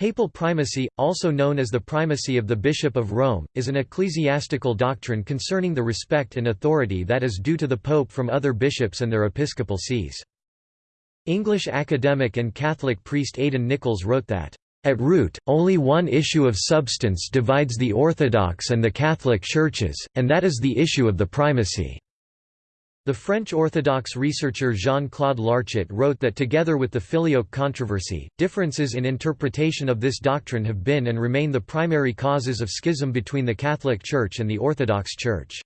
Papal primacy, also known as the primacy of the Bishop of Rome, is an ecclesiastical doctrine concerning the respect and authority that is due to the Pope from other bishops and their episcopal sees. English academic and Catholic priest Aidan Nichols wrote that, "...at root, only one issue of substance divides the Orthodox and the Catholic churches, and that is the issue of the primacy." The French Orthodox researcher Jean-Claude Larchet wrote that together with the Filioque controversy, differences in interpretation of this doctrine have been and remain the primary causes of schism between the Catholic Church and the Orthodox Church.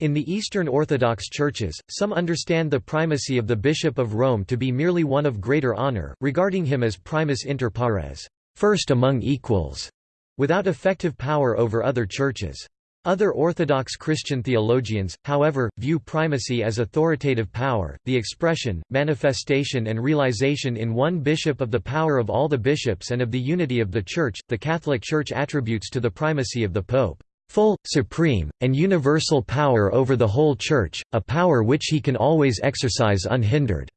In the Eastern Orthodox churches, some understand the primacy of the Bishop of Rome to be merely one of greater honor, regarding him as primus inter pares, first among equals, without effective power over other churches. Other Orthodox Christian theologians, however, view primacy as authoritative power, the expression, manifestation and realization in one bishop of the power of all the bishops and of the unity of the Church. The Catholic Church attributes to the primacy of the Pope full, supreme, and universal power over the whole Church, a power which he can always exercise unhindered.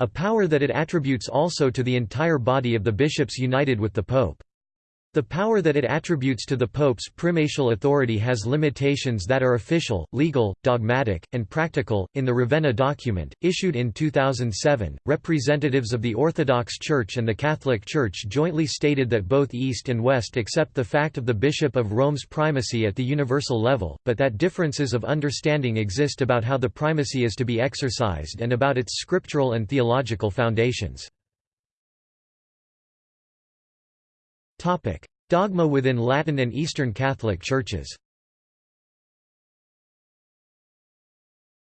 A power that it attributes also to the entire body of the bishops united with the Pope. The power that it attributes to the Pope's primatial authority has limitations that are official, legal, dogmatic, and practical. In the Ravenna document, issued in 2007, representatives of the Orthodox Church and the Catholic Church jointly stated that both East and West accept the fact of the Bishop of Rome's primacy at the universal level, but that differences of understanding exist about how the primacy is to be exercised and about its scriptural and theological foundations. Topic: Dogma within Latin and Eastern Catholic Churches.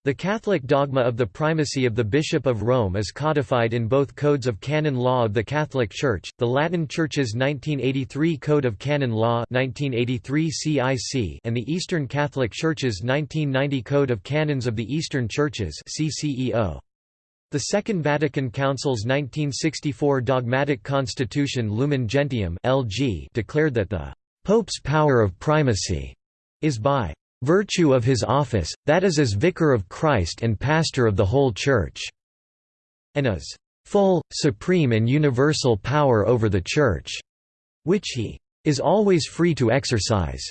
The Catholic dogma of the primacy of the Bishop of Rome is codified in both codes of canon law of the Catholic Church, the Latin Church's 1983 Code of Canon Law 1983 CIC and the Eastern Catholic Church's 1990 Code of Canons of the Eastern Churches CCEO. The Second Vatican Council's 1964 dogmatic constitution Lumen Gentium (LG) declared that the Pope's power of primacy is by virtue of his office, that is as Vicar of Christ and pastor of the whole Church, and as full, supreme and universal power over the Church, which he is always free to exercise.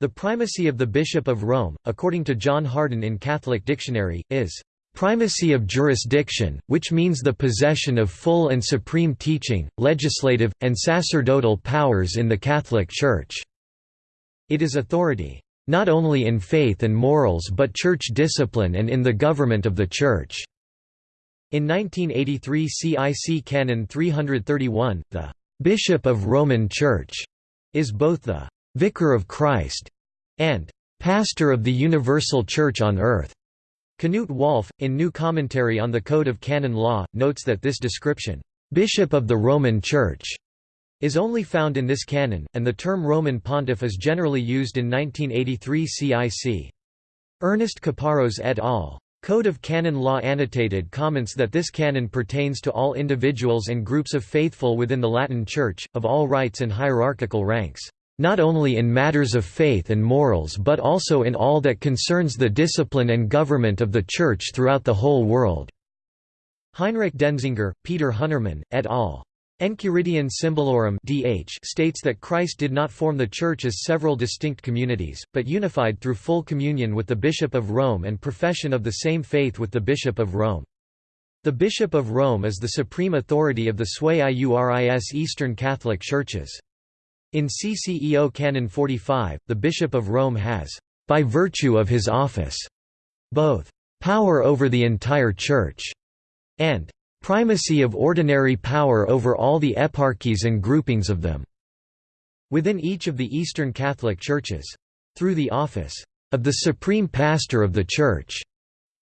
The primacy of the Bishop of Rome, according to John Hardon in Catholic Dictionary, is Primacy of jurisdiction, which means the possession of full and supreme teaching, legislative, and sacerdotal powers in the Catholic Church. It is authority, not only in faith and morals but church discipline and in the government of the Church. In 1983 CIC Canon 331, the «Bishop of Roman Church» is both the «Vicar of Christ» and «Pastor of the Universal Church on earth». Knut Walf, in New Commentary on the Code of Canon Law, notes that this description, "'Bishop of the Roman Church' is only found in this canon, and the term Roman pontiff is generally used in 1983 CIC. Ernest Caparros et al. Code of Canon Law Annotated comments that this canon pertains to all individuals and groups of faithful within the Latin Church, of all rites and hierarchical ranks not only in matters of faith and morals but also in all that concerns the discipline and government of the Church throughout the whole world." Heinrich Denzinger, Peter Hünermann, et al. Enchiridion Symbolorum DH states that Christ did not form the Church as several distinct communities, but unified through full communion with the Bishop of Rome and profession of the same faith with the Bishop of Rome. The Bishop of Rome is the supreme authority of the Sui Iuris Eastern Catholic Churches. In CCEO Canon 45, the Bishop of Rome has, by virtue of his office, both power over the entire Church and primacy of ordinary power over all the eparchies and groupings of them within each of the Eastern Catholic Churches. Through the office of the Supreme Pastor of the Church,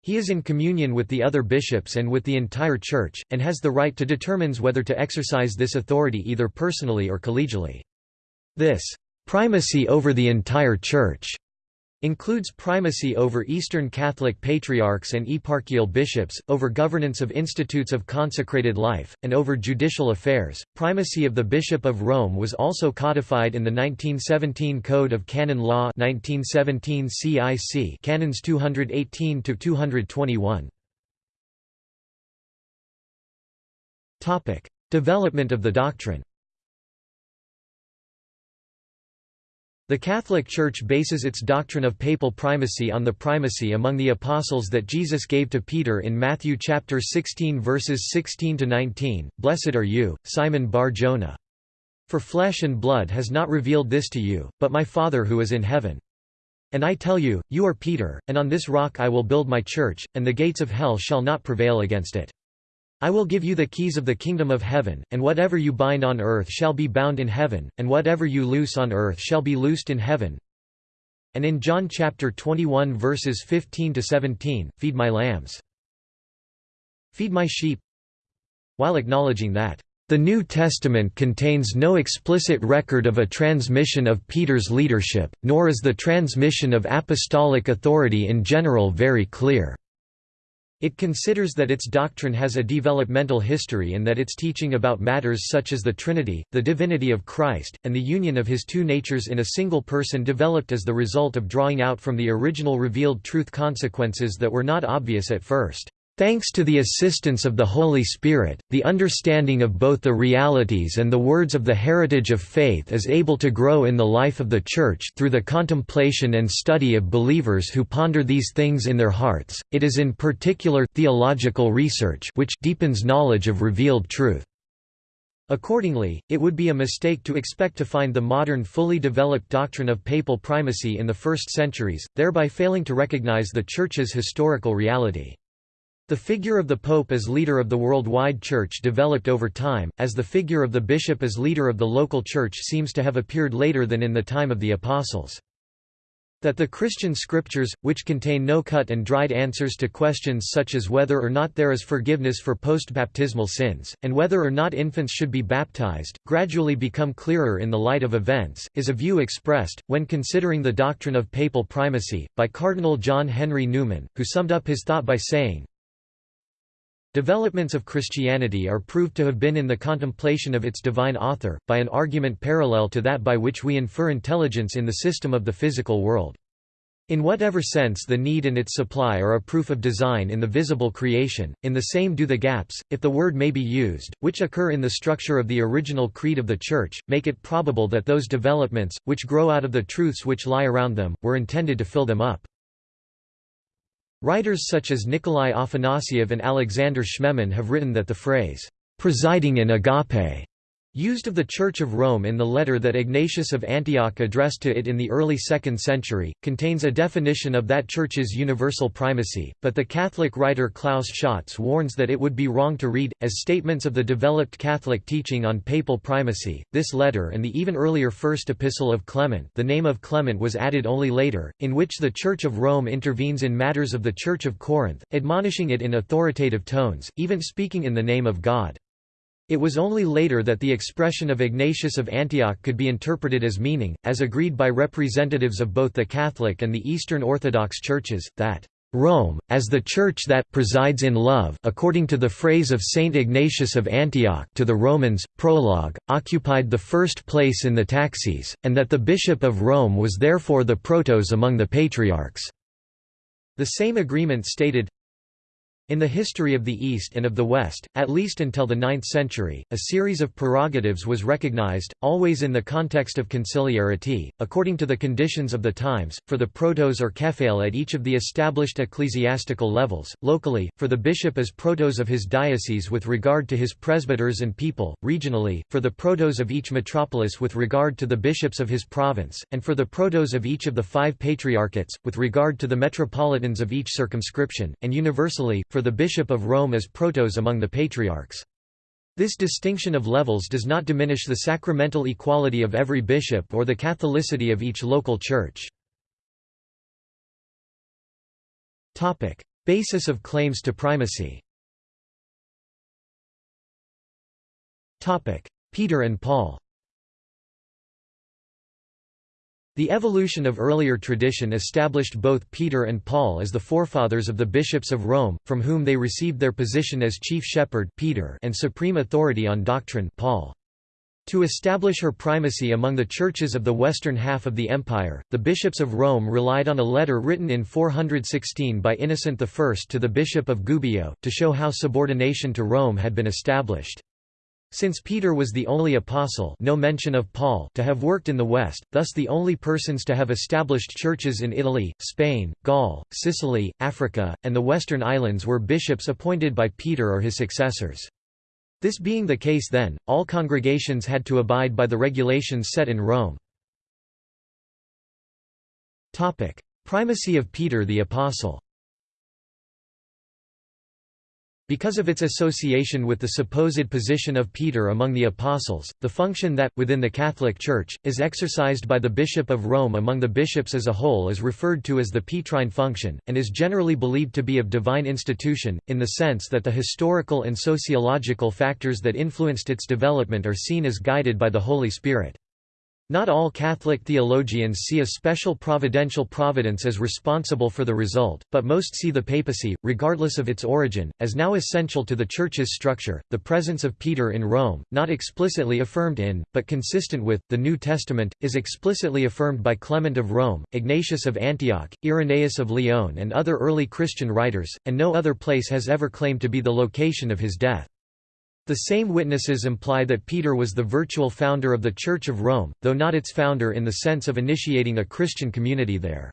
he is in communion with the other bishops and with the entire Church, and has the right to determines whether to exercise this authority either personally or collegially. This primacy over the entire Church includes primacy over Eastern Catholic patriarchs and eparchial bishops, over governance of institutes of consecrated life, and over judicial affairs. Primacy of the Bishop of Rome was also codified in the 1917 Code of Canon Law 1917 CIC Canons 218 to 221. Topic: Development of the doctrine. The Catholic Church bases its doctrine of papal primacy on the primacy among the apostles that Jesus gave to Peter in Matthew chapter 16 verses 16 to 19. Blessed are you, Simon Bar-Jonah. For flesh and blood has not revealed this to you, but my Father who is in heaven. And I tell you, you are Peter, and on this rock I will build my church, and the gates of hell shall not prevail against it. I will give you the keys of the kingdom of heaven, and whatever you bind on earth shall be bound in heaven, and whatever you loose on earth shall be loosed in heaven. And in John chapter 21 verses 15 to 17, feed my lambs. Feed my sheep. While acknowledging that the New Testament contains no explicit record of a transmission of Peter's leadership, nor is the transmission of apostolic authority in general very clear. It considers that its doctrine has a developmental history and that its teaching about matters such as the Trinity, the divinity of Christ, and the union of his two natures in a single person developed as the result of drawing out from the original revealed truth consequences that were not obvious at first. Thanks to the assistance of the Holy Spirit, the understanding of both the realities and the words of the heritage of faith is able to grow in the life of the Church through the contemplation and study of believers who ponder these things in their hearts. It is in particular theological research which deepens knowledge of revealed truth. Accordingly, it would be a mistake to expect to find the modern fully developed doctrine of papal primacy in the first centuries, thereby failing to recognize the Church's historical reality. The figure of the Pope as leader of the worldwide Church developed over time, as the figure of the bishop as leader of the local Church seems to have appeared later than in the time of the Apostles. That the Christian scriptures, which contain no cut and dried answers to questions such as whether or not there is forgiveness for post-baptismal sins, and whether or not infants should be baptized, gradually become clearer in the light of events, is a view expressed, when considering the doctrine of papal primacy, by Cardinal John Henry Newman, who summed up his thought by saying, Developments of Christianity are proved to have been in the contemplation of its divine author, by an argument parallel to that by which we infer intelligence in the system of the physical world. In whatever sense the need and its supply are a proof of design in the visible creation, in the same do the gaps, if the word may be used, which occur in the structure of the original creed of the Church, make it probable that those developments, which grow out of the truths which lie around them, were intended to fill them up. Writers such as Nikolai Afanasyev and Alexander Schmemann have written that the phrase, "'presiding in agape' Used of the Church of Rome in the letter that Ignatius of Antioch addressed to it in the early 2nd century, contains a definition of that Church's universal primacy, but the Catholic writer Klaus Schatz warns that it would be wrong to read, as statements of the developed Catholic teaching on papal primacy, this letter and the even earlier First Epistle of Clement the name of Clement was added only later, in which the Church of Rome intervenes in matters of the Church of Corinth, admonishing it in authoritative tones, even speaking in the name of God. It was only later that the expression of Ignatius of Antioch could be interpreted as meaning, as agreed by representatives of both the Catholic and the Eastern Orthodox churches, that Rome, as the Church that presides in love according to the phrase of Saint Ignatius of Antioch to the Romans, prologue, occupied the first place in the taxis, and that the Bishop of Rome was therefore the protos among the patriarchs." The same agreement stated, in the history of the East and of the West, at least until the 9th century, a series of prerogatives was recognized, always in the context of conciliarity, according to the conditions of the times, for the protos or kephale at each of the established ecclesiastical levels, locally, for the bishop as protos of his diocese with regard to his presbyters and people, regionally, for the protos of each metropolis with regard to the bishops of his province, and for the protos of each of the five patriarchates, with regard to the metropolitans of each circumscription, and universally, for the Bishop of Rome as protos among the patriarchs. This distinction of levels does not diminish the sacramental equality of every bishop or the Catholicity of each local church. Basis of claims to primacy Peter and Paul The evolution of earlier tradition established both Peter and Paul as the forefathers of the bishops of Rome, from whom they received their position as chief shepherd Peter and supreme authority on doctrine Paul. To establish her primacy among the churches of the western half of the empire, the bishops of Rome relied on a letter written in 416 by Innocent I to the bishop of Gubbio, to show how subordination to Rome had been established. Since Peter was the only apostle no mention of Paul to have worked in the West, thus the only persons to have established churches in Italy, Spain, Gaul, Sicily, Africa, and the Western Islands were bishops appointed by Peter or his successors. This being the case then, all congregations had to abide by the regulations set in Rome. Primacy of Peter the Apostle Because of its association with the supposed position of Peter among the apostles, the function that, within the Catholic Church, is exercised by the Bishop of Rome among the bishops as a whole is referred to as the Petrine function, and is generally believed to be of divine institution, in the sense that the historical and sociological factors that influenced its development are seen as guided by the Holy Spirit. Not all Catholic theologians see a special providential providence as responsible for the result, but most see the papacy, regardless of its origin, as now essential to the Church's structure. The presence of Peter in Rome, not explicitly affirmed in, but consistent with, the New Testament, is explicitly affirmed by Clement of Rome, Ignatius of Antioch, Irenaeus of Lyon, and other early Christian writers, and no other place has ever claimed to be the location of his death. The same witnesses imply that Peter was the virtual founder of the Church of Rome, though not its founder in the sense of initiating a Christian community there.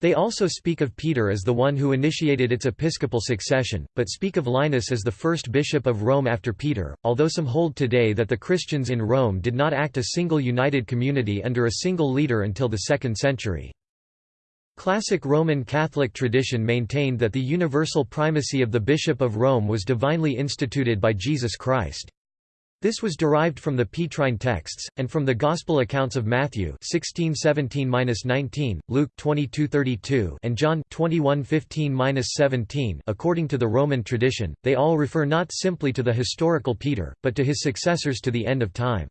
They also speak of Peter as the one who initiated its episcopal succession, but speak of Linus as the first bishop of Rome after Peter, although some hold today that the Christians in Rome did not act a single united community under a single leader until the 2nd century. Classic Roman Catholic tradition maintained that the universal primacy of the Bishop of Rome was divinely instituted by Jesus Christ. This was derived from the Petrine texts, and from the Gospel accounts of Matthew 16:17-19, Luke 22:32, and John 21:15-17. According to the Roman tradition, they all refer not simply to the historical Peter, but to his successors to the end of time.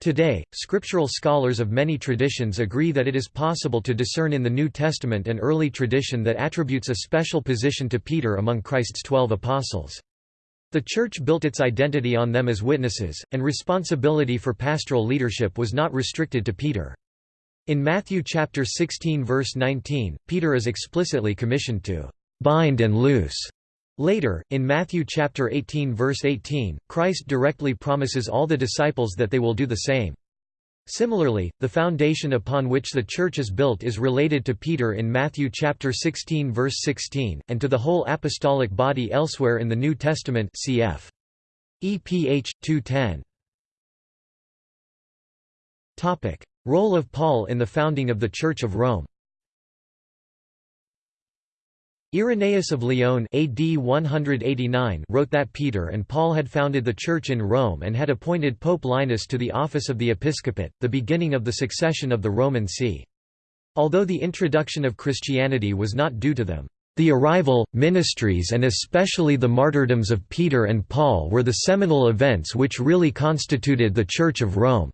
Today, scriptural scholars of many traditions agree that it is possible to discern in the New Testament an early tradition that attributes a special position to Peter among Christ's twelve apostles. The Church built its identity on them as witnesses, and responsibility for pastoral leadership was not restricted to Peter. In Matthew chapter 16 verse 19, Peter is explicitly commissioned to bind and loose Later, in Matthew chapter 18 verse 18, Christ directly promises all the disciples that they will do the same. Similarly, the foundation upon which the church is built is related to Peter in Matthew chapter 16 verse 16, and to the whole apostolic body elsewhere in the New Testament cf. EPH 210. Topic: Role of Paul in the founding of the Church of Rome. Irenaeus of Lyon AD 189 wrote that Peter and Paul had founded the Church in Rome and had appointed Pope Linus to the office of the episcopate, the beginning of the succession of the Roman see. Although the introduction of Christianity was not due to them, the arrival, ministries and especially the martyrdoms of Peter and Paul were the seminal events which really constituted the Church of Rome.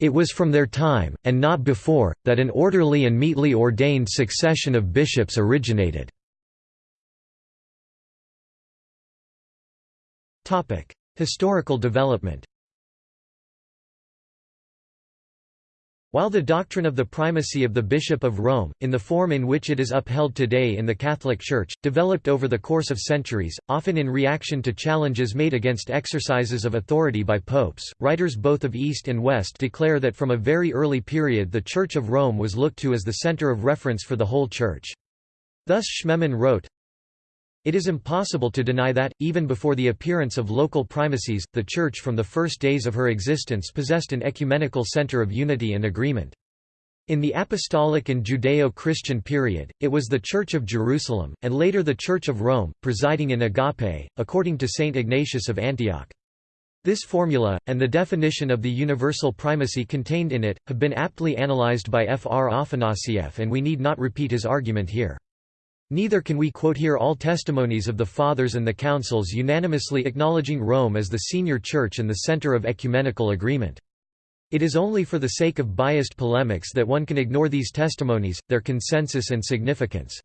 It was from their time, and not before, that an orderly and meetly ordained succession of bishops originated. Historical development While the doctrine of the primacy of the Bishop of Rome, in the form in which it is upheld today in the Catholic Church, developed over the course of centuries, often in reaction to challenges made against exercises of authority by popes, writers both of East and West declare that from a very early period the Church of Rome was looked to as the center of reference for the whole Church. Thus Schmemann wrote, it is impossible to deny that, even before the appearance of local primacies, the Church from the first days of her existence possessed an ecumenical center of unity and agreement. In the Apostolic and Judeo-Christian period, it was the Church of Jerusalem, and later the Church of Rome, presiding in agape, according to Saint Ignatius of Antioch. This formula, and the definition of the universal primacy contained in it, have been aptly analyzed by F. R. Afanasieff and we need not repeat his argument here. Neither can we quote here all testimonies of the Fathers and the Councils unanimously acknowledging Rome as the senior church and the center of ecumenical agreement. It is only for the sake of biased polemics that one can ignore these testimonies, their consensus and significance.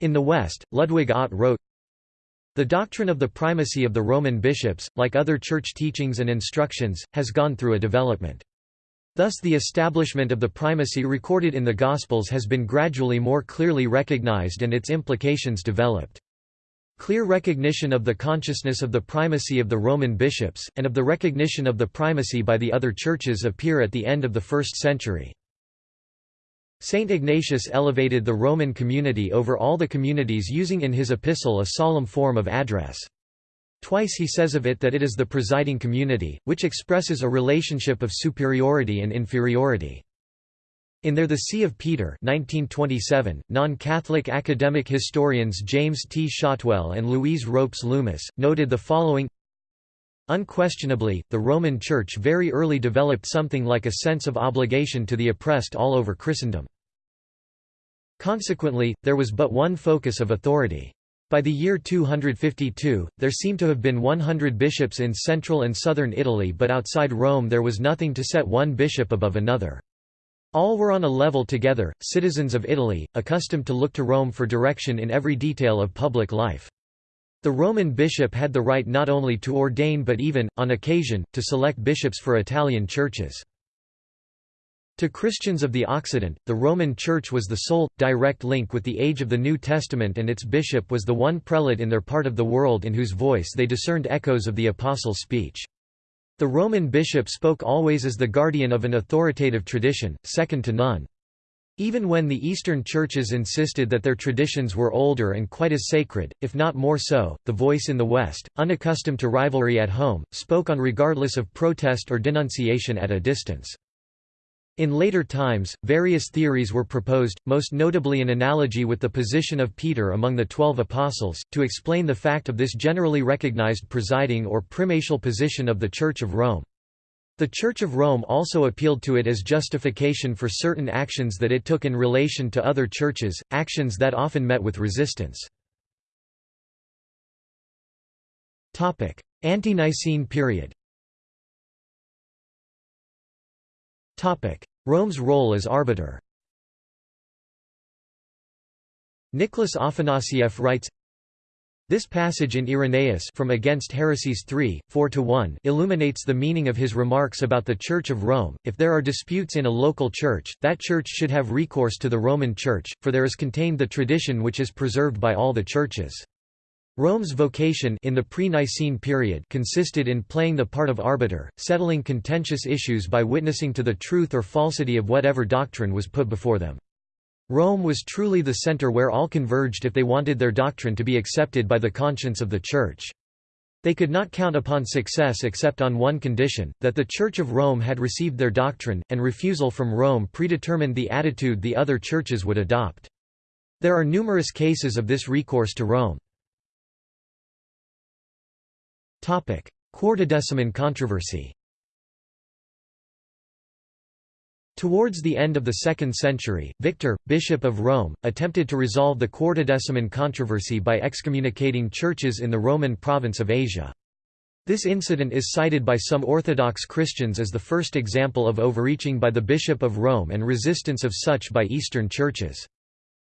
In the West, Ludwig Ott wrote, The doctrine of the primacy of the Roman bishops, like other church teachings and instructions, has gone through a development. Thus the establishment of the primacy recorded in the Gospels has been gradually more clearly recognized and its implications developed. Clear recognition of the consciousness of the primacy of the Roman bishops, and of the recognition of the primacy by the other churches appear at the end of the 1st century. Saint Ignatius elevated the Roman community over all the communities using in his epistle a solemn form of address. Twice he says of it that it is the presiding community, which expresses a relationship of superiority and inferiority. In There the See of Peter 1927, non-Catholic academic historians James T. Shotwell and Louise Ropes Loomis, noted the following Unquestionably, the Roman Church very early developed something like a sense of obligation to the oppressed all over Christendom. Consequently, there was but one focus of authority. By the year 252, there seem to have been 100 bishops in central and southern Italy but outside Rome there was nothing to set one bishop above another. All were on a level together, citizens of Italy, accustomed to look to Rome for direction in every detail of public life. The Roman bishop had the right not only to ordain but even, on occasion, to select bishops for Italian churches. To Christians of the Occident, the Roman Church was the sole, direct link with the age of the New Testament and its bishop was the one prelate in their part of the world in whose voice they discerned echoes of the Apostles' speech. The Roman bishop spoke always as the guardian of an authoritative tradition, second to none. Even when the Eastern churches insisted that their traditions were older and quite as sacred, if not more so, the voice in the West, unaccustomed to rivalry at home, spoke on regardless of protest or denunciation at a distance. In later times, various theories were proposed, most notably an analogy with the position of Peter among the Twelve Apostles, to explain the fact of this generally recognized presiding or primatial position of the Church of Rome. The Church of Rome also appealed to it as justification for certain actions that it took in relation to other churches, actions that often met with resistance. Ante-Nicene period Rome's role as arbiter Nicholas Afanasieff writes, this passage in Irenaeus from Against Heresies 3, 4–1 illuminates the meaning of his remarks about the Church of Rome. If there are disputes in a local church, that church should have recourse to the Roman Church, for there is contained the tradition which is preserved by all the churches. Rome's vocation in the pre-Nicene period consisted in playing the part of arbiter, settling contentious issues by witnessing to the truth or falsity of whatever doctrine was put before them. Rome was truly the center where all converged if they wanted their doctrine to be accepted by the conscience of the Church. They could not count upon success except on one condition, that the Church of Rome had received their doctrine, and refusal from Rome predetermined the attitude the other churches would adopt. There are numerous cases of this recourse to Rome. Quartodeciman controversy Towards the end of the 2nd century, Victor, Bishop of Rome, attempted to resolve the Quartodeciman controversy by excommunicating churches in the Roman province of Asia. This incident is cited by some Orthodox Christians as the first example of overreaching by the Bishop of Rome and resistance of such by Eastern churches.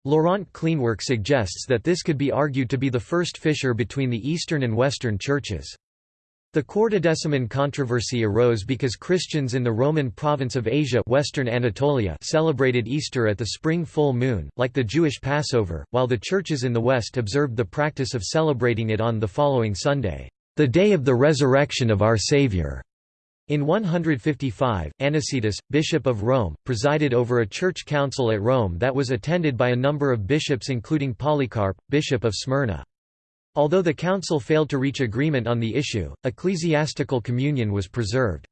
Laurent Cleenewerck suggests that this could be argued to be the first fissure between the Eastern and Western churches. The Quartodeciman controversy arose because Christians in the Roman province of Asia Western Anatolia celebrated Easter at the spring full moon, like the Jewish Passover, while the churches in the West observed the practice of celebrating it on the following Sunday, the day of the resurrection of our Savior. In 155, Anicetus, Bishop of Rome, presided over a church council at Rome that was attended by a number of bishops including Polycarp, Bishop of Smyrna. Although the council failed to reach agreement on the issue, ecclesiastical communion was preserved.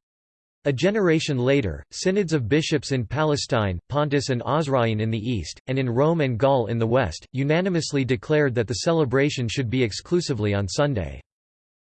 A generation later, synods of bishops in Palestine, Pontus and Osrhoene in the east, and in Rome and Gaul in the west, unanimously declared that the celebration should be exclusively on Sunday.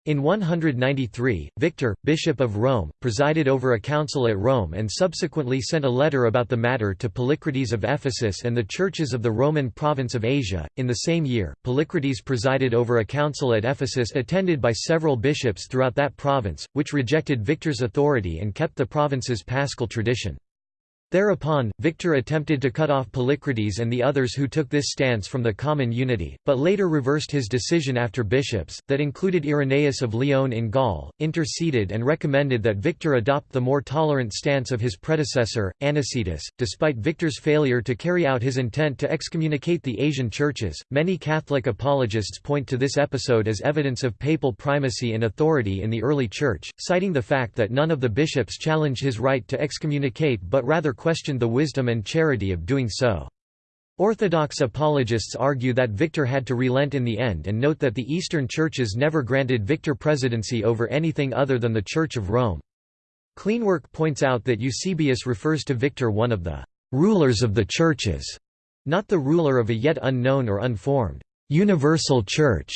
In 193, Victor, Bishop of Rome, presided over a council at Rome and subsequently sent a letter about the matter to Polycrates of Ephesus and the churches of the Roman province of Asia. In the same year, Polycrates presided over a council at Ephesus attended by several bishops throughout that province, which rejected Victor's authority and kept the province's paschal tradition. Thereupon, Victor attempted to cut off Polycrates and the others who took this stance from the common unity, but later reversed his decision after bishops, that included Irenaeus of Lyon in Gaul, interceded and recommended that Victor adopt the more tolerant stance of his predecessor, Anicetus. Despite Victor's failure to carry out his intent to excommunicate the Asian churches, many Catholic apologists point to this episode as evidence of papal primacy and authority in the early Church, citing the fact that none of the bishops challenged his right to excommunicate but rather questioned the wisdom and charity of doing so. Orthodox apologists argue that Victor had to relent in the end and note that the Eastern churches never granted Victor presidency over anything other than the Church of Rome. Cleenewerck points out that Eusebius refers to Victor one of the rulers of the churches, not the ruler of a yet unknown or unformed universal church.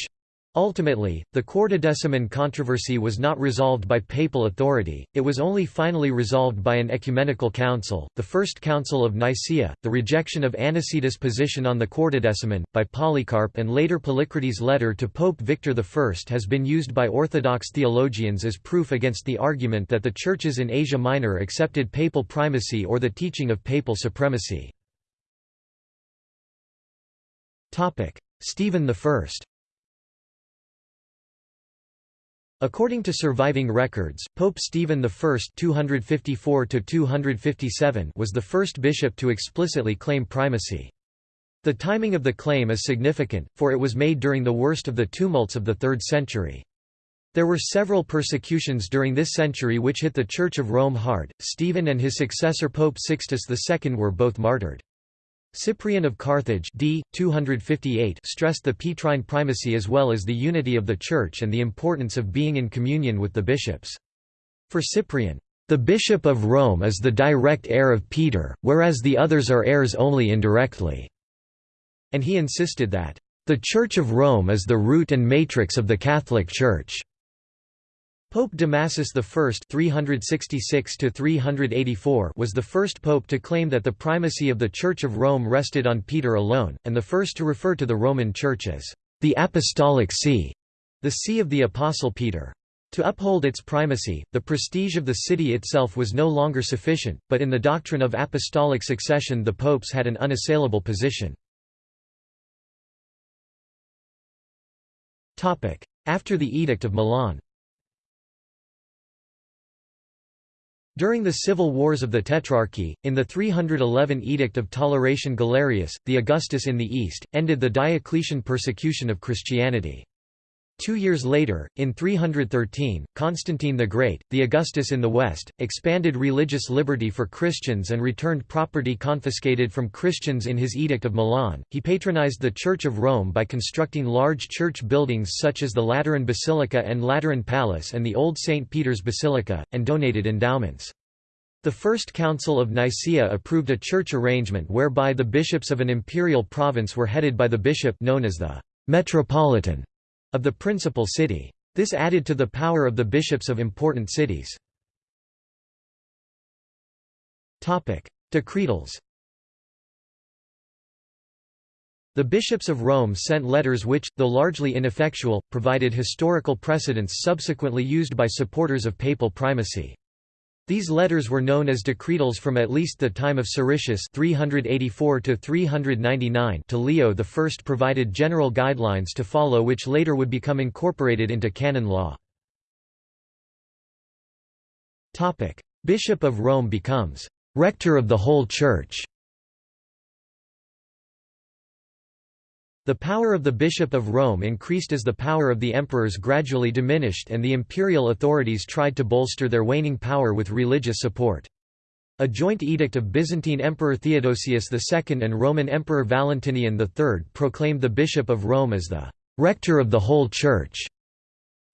Ultimately, the Quartodeciman controversy was not resolved by papal authority, it was only finally resolved by an ecumenical council, the First Council of Nicaea. The rejection of Anicetus' position on the Quartodeciman, by Polycarp and later Polycrates' letter to Pope Victor I has been used by Orthodox theologians as proof against the argument that the churches in Asia Minor accepted papal primacy or the teaching of papal supremacy. Stephen I According to surviving records, Pope Stephen I 254 was the first bishop to explicitly claim primacy. The timing of the claim is significant, for it was made during the worst of the tumults of the 3rd century. There were several persecutions during this century which hit the Church of Rome hard. Stephen and his successor Pope Sixtus II were both martyred. Cyprian of Carthage d. 258 stressed the Petrine primacy as well as the unity of the Church and the importance of being in communion with the bishops. For Cyprian, "...the Bishop of Rome is the direct heir of Peter, whereas the others are heirs only indirectly." And he insisted that, "...the Church of Rome is the root and matrix of the Catholic Church." Pope Damasus I (366–384) was the first pope to claim that the primacy of the Church of Rome rested on Peter alone, and the first to refer to the Roman Church as the Apostolic See, the See of the Apostle Peter. To uphold its primacy, the prestige of the city itself was no longer sufficient, but in the doctrine of apostolic succession the popes had an unassailable position. After the Edict of Milan During the civil wars of the Tetrarchy, in the 311 Edict of Toleration Galerius, the Augustus in the east, ended the Diocletian persecution of Christianity. Two years later, in 313, Constantine the Great, the Augustus in the west, expanded religious liberty for Christians and returned property confiscated from Christians in his Edict of Milan. He patronized the Church of Rome by constructing large church buildings such as the Lateran Basilica and Lateran Palace and the Old St. Peter's Basilica, and donated endowments. The First Council of Nicaea approved a church arrangement whereby the bishops of an imperial province were headed by the bishop known as the metropolitan of the principal city. This added to the power of the bishops of important cities. Decretals The bishops of Rome sent letters which, though largely ineffectual, provided historical precedents subsequently used by supporters of papal primacy. These letters were known as decretals from at least the time of Siricius 384 to 399 to Leo I provided general guidelines to follow which later would become incorporated into canon law. Bishop of Rome becomes «rector of the whole Church» The power of the Bishop of Rome increased as the power of the emperors gradually diminished and the imperial authorities tried to bolster their waning power with religious support. A joint edict of Byzantine Emperor Theodosius II and Roman Emperor Valentinian III proclaimed the Bishop of Rome as the «rector of the whole Church»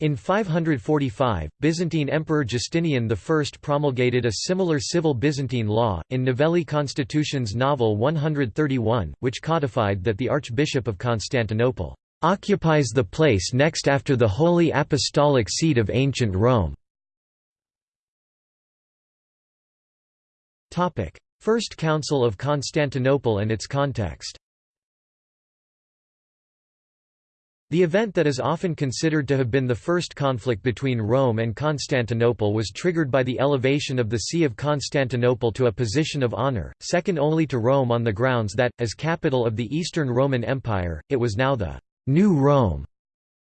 In 545, Byzantine Emperor Justinian I promulgated a similar civil Byzantine law, in Novellae Constitutiones Novel 131, which codified that the Archbishop of Constantinople occupies the place next after the Holy Apostolic Seat of Ancient Rome. First Council of Constantinople and its context The event that is often considered to have been the first conflict between Rome and Constantinople was triggered by the elevation of the See of Constantinople to a position of honor, second only to Rome on the grounds that, as capital of the Eastern Roman Empire, it was now the «New Rome».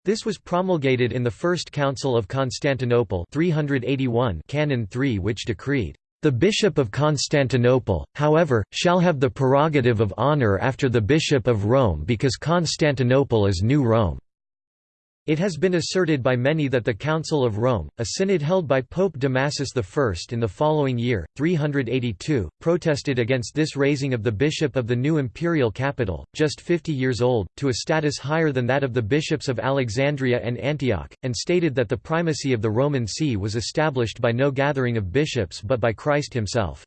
This was promulgated in the First Council of Constantinople 381 Canon 3 which decreed, the Bishop of Constantinople, however, shall have the prerogative of honor after the Bishop of Rome because Constantinople is New Rome. It has been asserted by many that the Council of Rome, a synod held by Pope Damasus I in the following year, 382, protested against this raising of the bishop of the new imperial capital, just 50 years old, to a status higher than that of the bishops of Alexandria and Antioch, and stated that the primacy of the Roman see was established by no gathering of bishops but by Christ himself.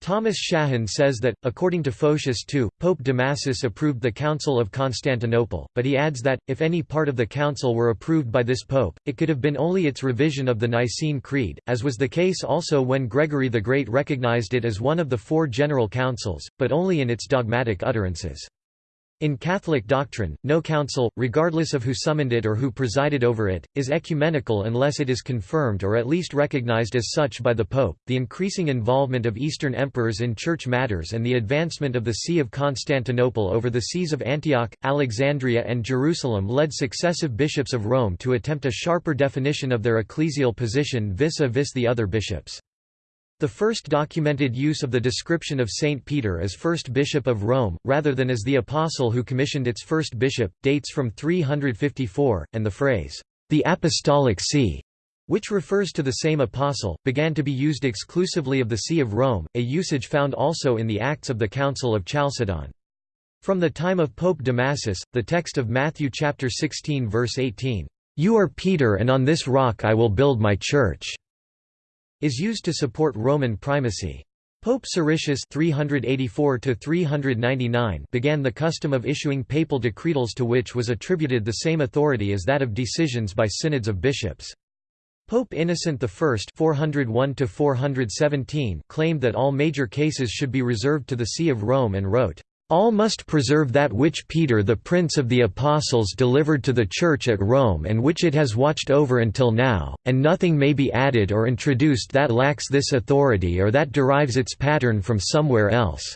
Thomas Shahan says that, according to Photius II, Pope Damasus approved the Council of Constantinople, but he adds that, if any part of the council were approved by this pope, it could have been only its revision of the Nicene Creed, as was the case also when Gregory the Great recognized it as one of the four general councils, but only in its dogmatic utterances. In Catholic doctrine, no council, regardless of who summoned it or who presided over it, is ecumenical unless it is confirmed or at least recognized as such by the Pope. The increasing involvement of Eastern emperors in church matters and the advancement of the See of Constantinople over the sees of Antioch, Alexandria, and Jerusalem led successive bishops of Rome to attempt a sharper definition of their ecclesial position vis a vis the other bishops. The first documented use of the description of Saint Peter as first bishop of Rome, rather than as the apostle who commissioned its first bishop, dates from 354, and the phrase, "...the apostolic see", which refers to the same apostle, began to be used exclusively of the See of Rome, a usage found also in the Acts of the Council of Chalcedon. From the time of Pope Damasus, the text of Matthew chapter 16 verse 18, "...you are Peter and on this rock I will build my church." Is used to support Roman primacy. Pope Siricius 384 began the custom of issuing papal decretals to which was attributed the same authority as that of decisions by synods of bishops. Pope Innocent I 401 claimed that all major cases should be reserved to the See of Rome and wrote, all must preserve that which Peter the Prince of the Apostles delivered to the Church at Rome and which it has watched over until now, and nothing may be added or introduced that lacks this authority or that derives its pattern from somewhere else."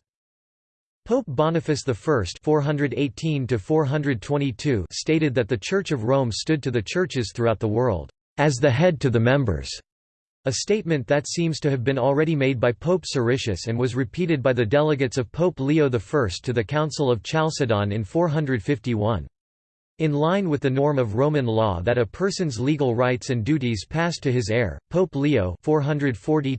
Pope Boniface I 418 stated that the Church of Rome stood to the churches throughout the world, "...as the head to the members." A statement that seems to have been already made by Pope Siricius and was repeated by the delegates of Pope Leo I to the Council of Chalcedon in 451. In line with the norm of Roman law that a person's legal rights and duties passed to his heir, Pope Leo 440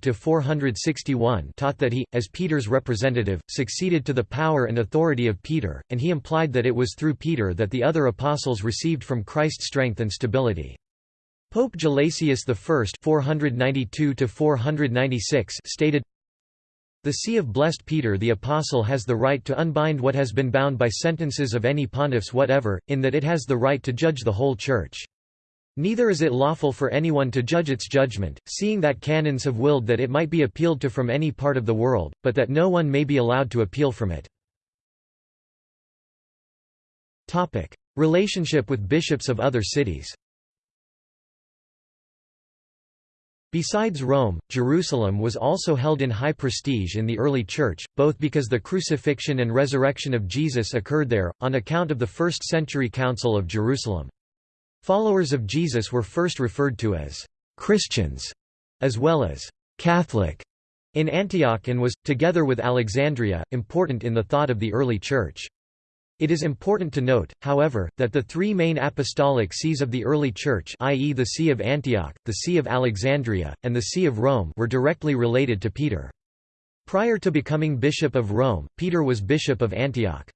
taught that he, as Peter's representative, succeeded to the power and authority of Peter, and he implied that it was through Peter that the other apostles received from Christ strength and stability. Pope Gelasius I 492 stated, The See of Blessed Peter the Apostle has the right to unbind what has been bound by sentences of any pontiffs whatever, in that it has the right to judge the whole Church. Neither is it lawful for anyone to judge its judgment, seeing that canons have willed that it might be appealed to from any part of the world, but that no one may be allowed to appeal from it. Relationship with bishops of other cities Besides Rome, Jerusalem was also held in high prestige in the early Church, both because the crucifixion and resurrection of Jesus occurred there, on account of the first-century Council of Jerusalem. Followers of Jesus were first referred to as «Christians», as well as «Catholic» in Antioch and was, together with Alexandria, important in the thought of the early Church. It is important to note, however, that the three main apostolic sees of the early Church i.e. the See of Antioch, the See of Alexandria, and the See of Rome were directly related to Peter. Prior to becoming Bishop of Rome, Peter was Bishop of Antioch.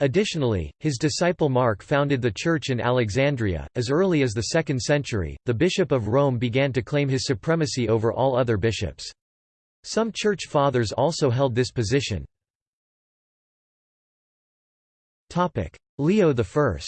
Additionally, his disciple Mark founded the church in Alexandria. As early as the 2nd century, the Bishop of Rome began to claim his supremacy over all other bishops. Some church fathers also held this position. Leo I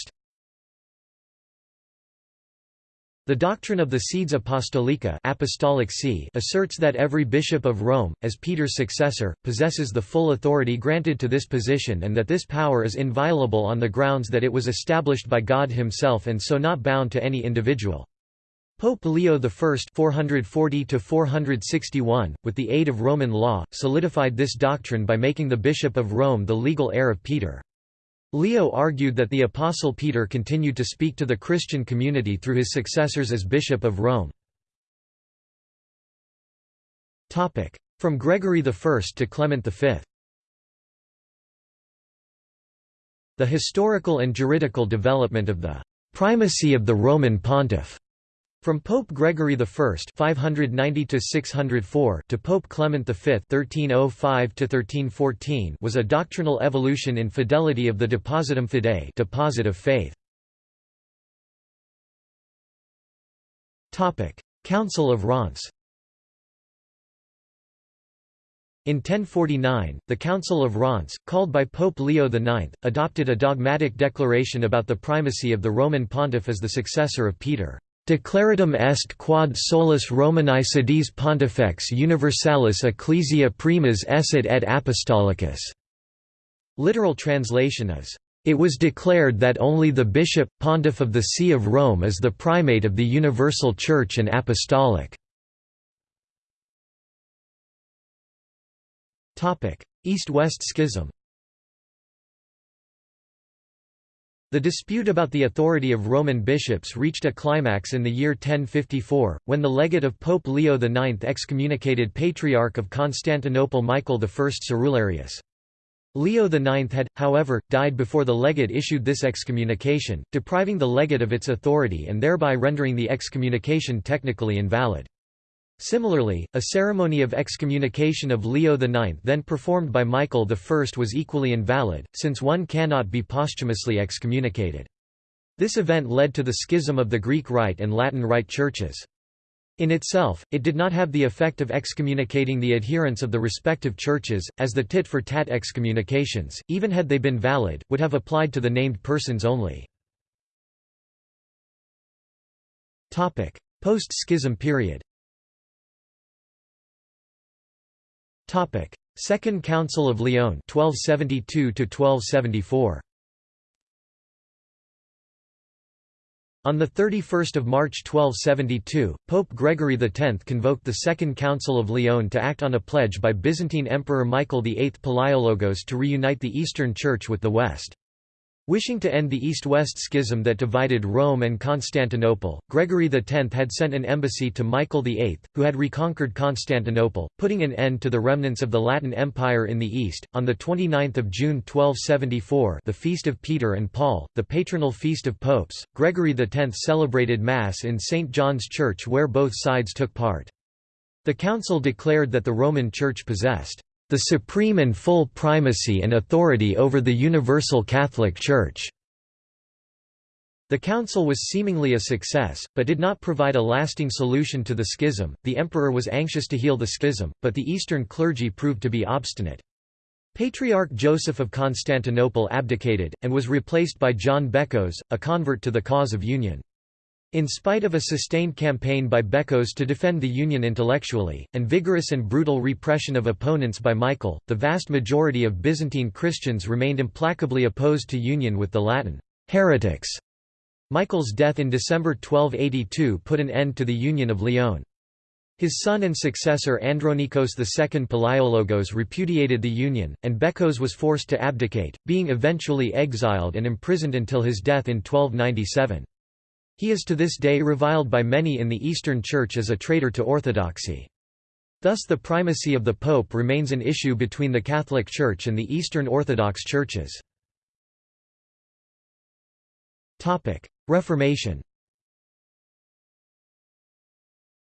The doctrine of the sedes apostolica apostolic see asserts that every bishop of Rome, as Peter's successor, possesses the full authority granted to this position and that this power is inviolable on the grounds that it was established by God himself and so not bound to any individual. Pope Leo I 440–461, with the aid of Roman law, solidified this doctrine by making the Bishop of Rome the legal heir of Peter. Leo argued that the Apostle Peter continued to speak to the Christian community through his successors as Bishop of Rome. From Gregory I to Clement V The historical and juridical development of the «primacy of the Roman pontiff» From Pope Gregory I (590–604) to Pope Clement V (1305–1314) was a doctrinal evolution in fidelity of the Depositum Fidei, deposit of faith. Topic: Council of Reims. In 1049, the Council of Reims, called by Pope Leo IX, adopted a dogmatic declaration about the primacy of the Roman pontiff as the successor of Peter. Declaratum est quod solus Romani sedis pontifex universalis ecclesia primas esset et apostolicus. Literal translation is, It was declared that only the bishop, pontiff of the See of Rome is the primate of the universal Church and apostolic. East-West Schism The dispute about the authority of Roman bishops reached a climax in the year 1054, when the legate of Pope Leo IX excommunicated Patriarch of Constantinople Michael I Cerularius. Leo IX had, however, died before the legate issued this excommunication, depriving the legate of its authority and thereby rendering the excommunication technically invalid. Similarly, a ceremony of excommunication of Leo IX then performed by Michael I was equally invalid, since one cannot be posthumously excommunicated. This event led to the schism of the Greek Rite and Latin Rite churches. In itself, it did not have the effect of excommunicating the adherents of the respective churches, as the tit-for-tat excommunications, even had they been valid, would have applied to the named persons only. Post-schism period Topic: Second Council of Lyon 1272 to 1274. On 31 March 1272, Pope Gregory X convoked the Second Council of Lyon to act on a pledge by Byzantine Emperor Michael VIII Palaiologos to reunite the Eastern Church with the West. Wishing to end the East-West schism that divided Rome and Constantinople, Gregory X had sent an embassy to Michael VIII, who had reconquered Constantinople, putting an end to the remnants of the Latin Empire in the East. On 29 June 1274 the Feast of Peter and Paul, the patronal feast of popes, Gregory X celebrated Mass in St. John's Church where both sides took part. The council declared that the Roman Church possessed the supreme and full primacy and authority over the Universal Catholic Church. The council was seemingly a success, but did not provide a lasting solution to the schism. The emperor was anxious to heal the schism, but the eastern clergy proved to be obstinate. Patriarch Joseph of Constantinople abdicated, and was replaced by John Bekkos, a convert to the cause of union. In spite of a sustained campaign by Bekkos to defend the Union intellectually, and vigorous and brutal repression of opponents by Michael, the vast majority of Byzantine Christians remained implacably opposed to union with the Latin heretics. Michael's death in December 1282 put an end to the Union of Lyon. His son and successor Andronikos II Palaiologos repudiated the union, and Bekkos was forced to abdicate, being eventually exiled and imprisoned until his death in 1297. He is to this day reviled by many in the Eastern Church as a traitor to orthodoxy. Thus the primacy of the Pope remains an issue between the Catholic Church and the Eastern Orthodox churches. Reformation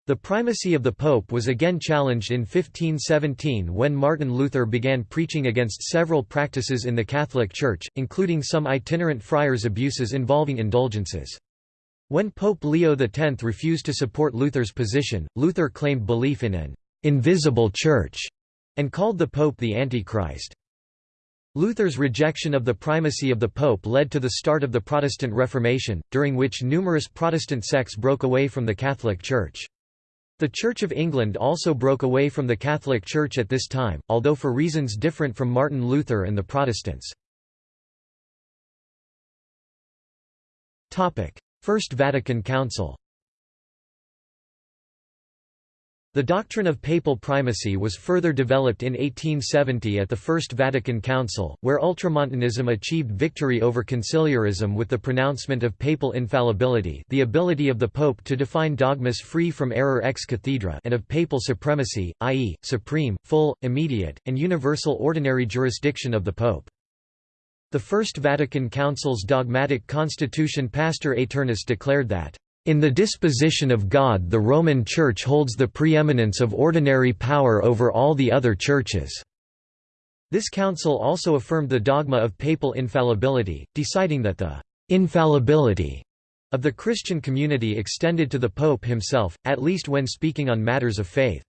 The primacy of the Pope was again challenged in 1517 when Martin Luther began preaching against several practices in the Catholic Church, including some itinerant friars' abuses involving indulgences. When Pope Leo X refused to support Luther's position, Luther claimed belief in an «invisible church» and called the Pope the Antichrist. Luther's rejection of the primacy of the Pope led to the start of the Protestant Reformation, during which numerous Protestant sects broke away from the Catholic Church. The Church of England also broke away from the Catholic Church at this time, although for reasons different from Martin Luther and the Protestants. First Vatican Council The doctrine of papal primacy was further developed in 1870 at the First Vatican Council, where Ultramontanism achieved victory over conciliarism with the pronouncement of papal infallibility the ability of the pope to define dogmas free from error ex cathedra and of papal supremacy, i.e., supreme, full, immediate, and universal ordinary jurisdiction of the pope. The First Vatican Council's dogmatic constitution Pastor Aeternus declared that in the disposition of God the Roman Church holds the preeminence of ordinary power over all the other churches." This council also affirmed the dogma of papal infallibility, deciding that the «infallibility» of the Christian community extended to the Pope himself, at least when speaking on matters of faith.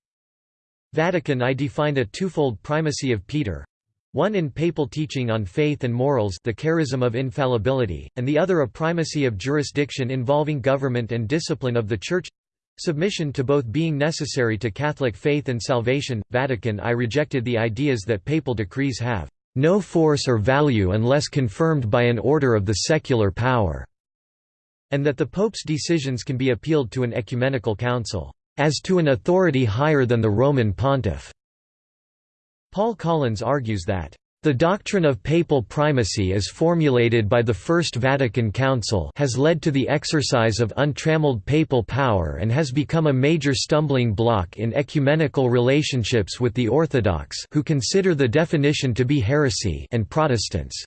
Vatican I defined a twofold primacy of Peter, one in papal teaching on faith and morals the charism of infallibility, and the other a primacy of jurisdiction involving government and discipline of the Church submission to both being necessary to Catholic faith and salvation. Vatican I rejected the ideas that papal decrees have no force or value unless confirmed by an order of the secular power, and that the Pope's decisions can be appealed to an ecumenical council, as to an authority higher than the Roman pontiff. Paul Collins argues that the doctrine of papal primacy as formulated by the First Vatican Council has led to the exercise of untrammeled papal power and has become a major stumbling block in ecumenical relationships with the Orthodox who consider the definition to be heresy and Protestants.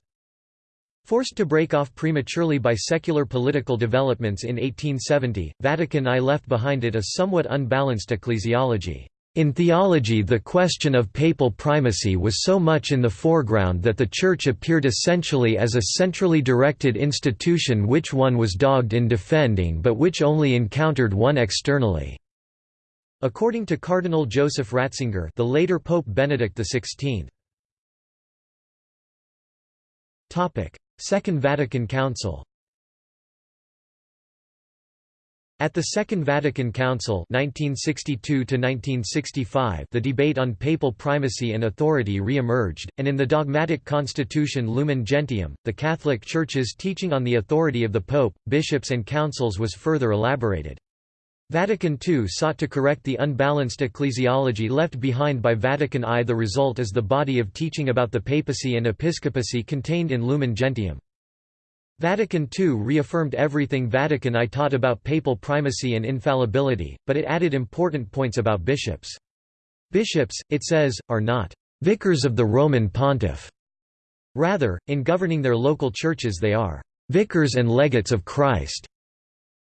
Forced to break off prematurely by secular political developments in 1870, Vatican I left behind it a somewhat unbalanced ecclesiology. In theology the question of papal primacy was so much in the foreground that the Church appeared essentially as a centrally directed institution which one was dogged in defending but which only encountered one externally. According to Cardinal Joseph Ratzinger the later Pope Benedict XVI. Second Vatican Council at the Second Vatican Council 1962 the debate on papal primacy and authority re-emerged, and in the dogmatic constitution Lumen Gentium, the Catholic Church's teaching on the authority of the Pope, bishops and councils was further elaborated. Vatican II sought to correct the unbalanced ecclesiology left behind by Vatican I. The result is the body of teaching about the papacy and episcopacy contained in Lumen Gentium. Vatican II reaffirmed everything Vatican I taught about papal primacy and infallibility, but it added important points about bishops. Bishops, it says, are not «vicars of the Roman pontiff». Rather, in governing their local churches they are «vicars and legates of Christ».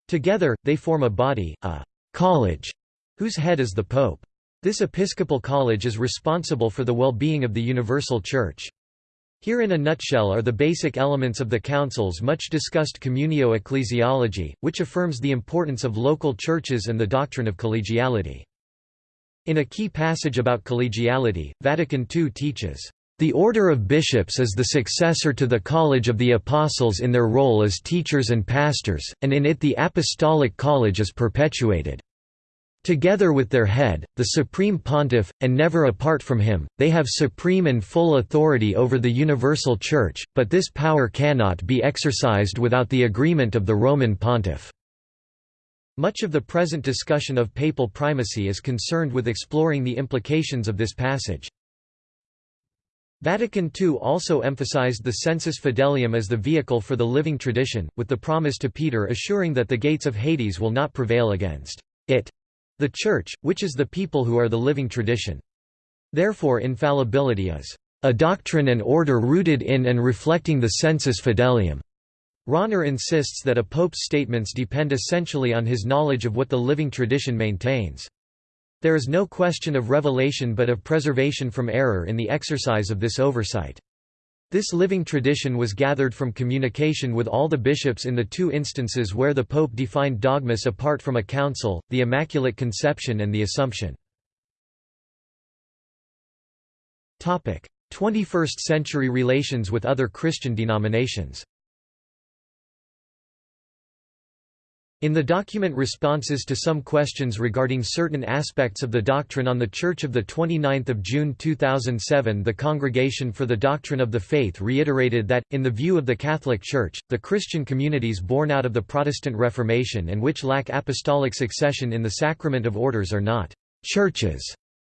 Together, they form a body, a «college», whose head is the pope. This episcopal college is responsible for the well-being of the universal church. Here in a nutshell are the basic elements of the Council's much discussed communio ecclesiology, which affirms the importance of local churches and the doctrine of collegiality. In a key passage about collegiality, Vatican II teaches, "...the order of bishops is the successor to the College of the Apostles in their role as teachers and pastors, and in it the Apostolic College is perpetuated." Together with their head, the Supreme Pontiff, and never apart from him, they have supreme and full authority over the universal Church, but this power cannot be exercised without the agreement of the Roman Pontiff. Much of the present discussion of papal primacy is concerned with exploring the implications of this passage. Vatican II also emphasized the sensus fidelium as the vehicle for the living tradition, with the promise to Peter assuring that the gates of Hades will not prevail against it. The Church, which is the people who are the living tradition. Therefore infallibility is a doctrine and order rooted in and reflecting the sensus fidelium. Rahner insists that a pope's statements depend essentially on his knowledge of what the living tradition maintains. There is no question of revelation but of preservation from error in the exercise of this oversight. This living tradition was gathered from communication with all the bishops in the two instances where the Pope defined dogmas apart from a council, the Immaculate Conception and the Assumption. 21st-century relations with other Christian denominations In the document Responses to Some Questions Regarding Certain Aspects of the Doctrine on the Church of 29 June 2007 the Congregation for the Doctrine of the Faith reiterated that, in the view of the Catholic Church, the Christian communities born out of the Protestant Reformation and which lack apostolic succession in the sacrament of orders are not «churches»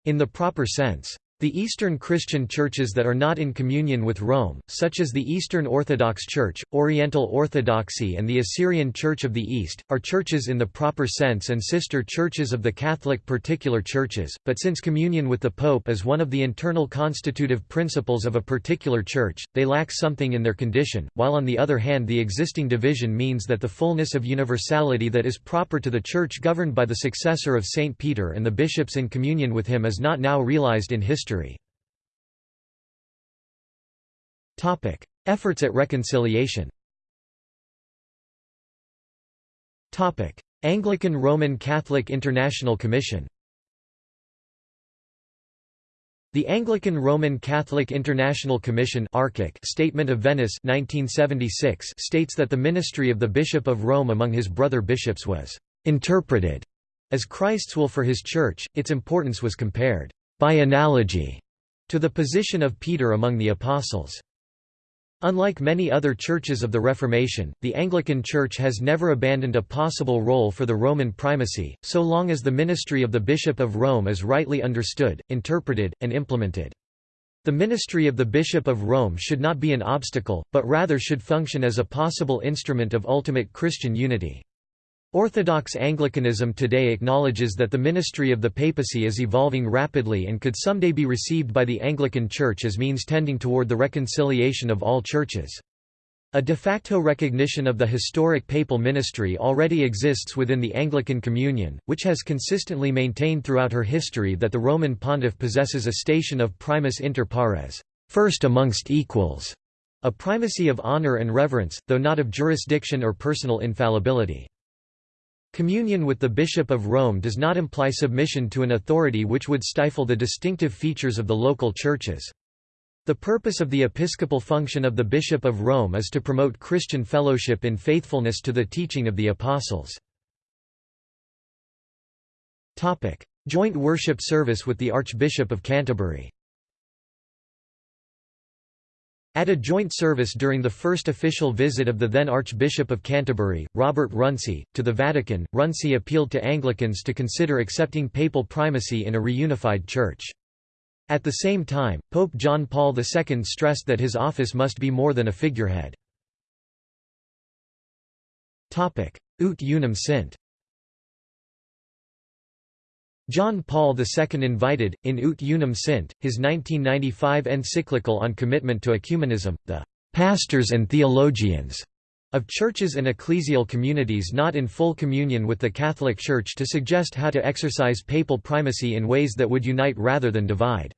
in the proper sense. The Eastern Christian churches that are not in communion with Rome, such as the Eastern Orthodox Church, Oriental Orthodoxy and the Assyrian Church of the East, are churches in the proper sense and sister churches of the Catholic particular churches, but since communion with the Pope is one of the internal constitutive principles of a particular church, they lack something in their condition, while on the other hand the existing division means that the fullness of universality that is proper to the church governed by the successor of St. Peter and the bishops in communion with him is not now realized in history history. Efforts at reconciliation. Topic: Anglican Roman Catholic International Commission. The Anglican Roman Catholic International Commission Statement of Venice 1976 states that the ministry of the Bishop of Rome among his brother bishops was «interpreted» as Christ's will for his Church, its importance was compared by analogy, to the position of Peter among the Apostles. Unlike many other churches of the Reformation, the Anglican Church has never abandoned a possible role for the Roman primacy, so long as the ministry of the Bishop of Rome is rightly understood, interpreted, and implemented. The ministry of the Bishop of Rome should not be an obstacle, but rather should function as a possible instrument of ultimate Christian unity. Orthodox Anglicanism today acknowledges that the ministry of the papacy is evolving rapidly and could someday be received by the Anglican Church as means tending toward the reconciliation of all churches. A de facto recognition of the historic papal ministry already exists within the Anglican Communion, which has consistently maintained throughout her history that the Roman pontiff possesses a station of primus inter pares, first amongst equals, a primacy of honor and reverence, though not of jurisdiction or personal infallibility. Communion with the Bishop of Rome does not imply submission to an authority which would stifle the distinctive features of the local churches. The purpose of the episcopal function of the Bishop of Rome is to promote Christian fellowship in faithfulness to the teaching of the Apostles. Joint worship service with the Archbishop of Canterbury at a joint service during the first official visit of the then Archbishop of Canterbury, Robert Runcie, to the Vatican, Runcie appealed to Anglicans to consider accepting papal primacy in a reunified church. At the same time, Pope John Paul II stressed that his office must be more than a figurehead. Ut unum sint John Paul II invited, in Ut Unum Sint, his 1995 encyclical on commitment to ecumenism, the «pastors and theologians» of churches and ecclesial communities not in full communion with the Catholic Church to suggest how to exercise papal primacy in ways that would unite rather than divide.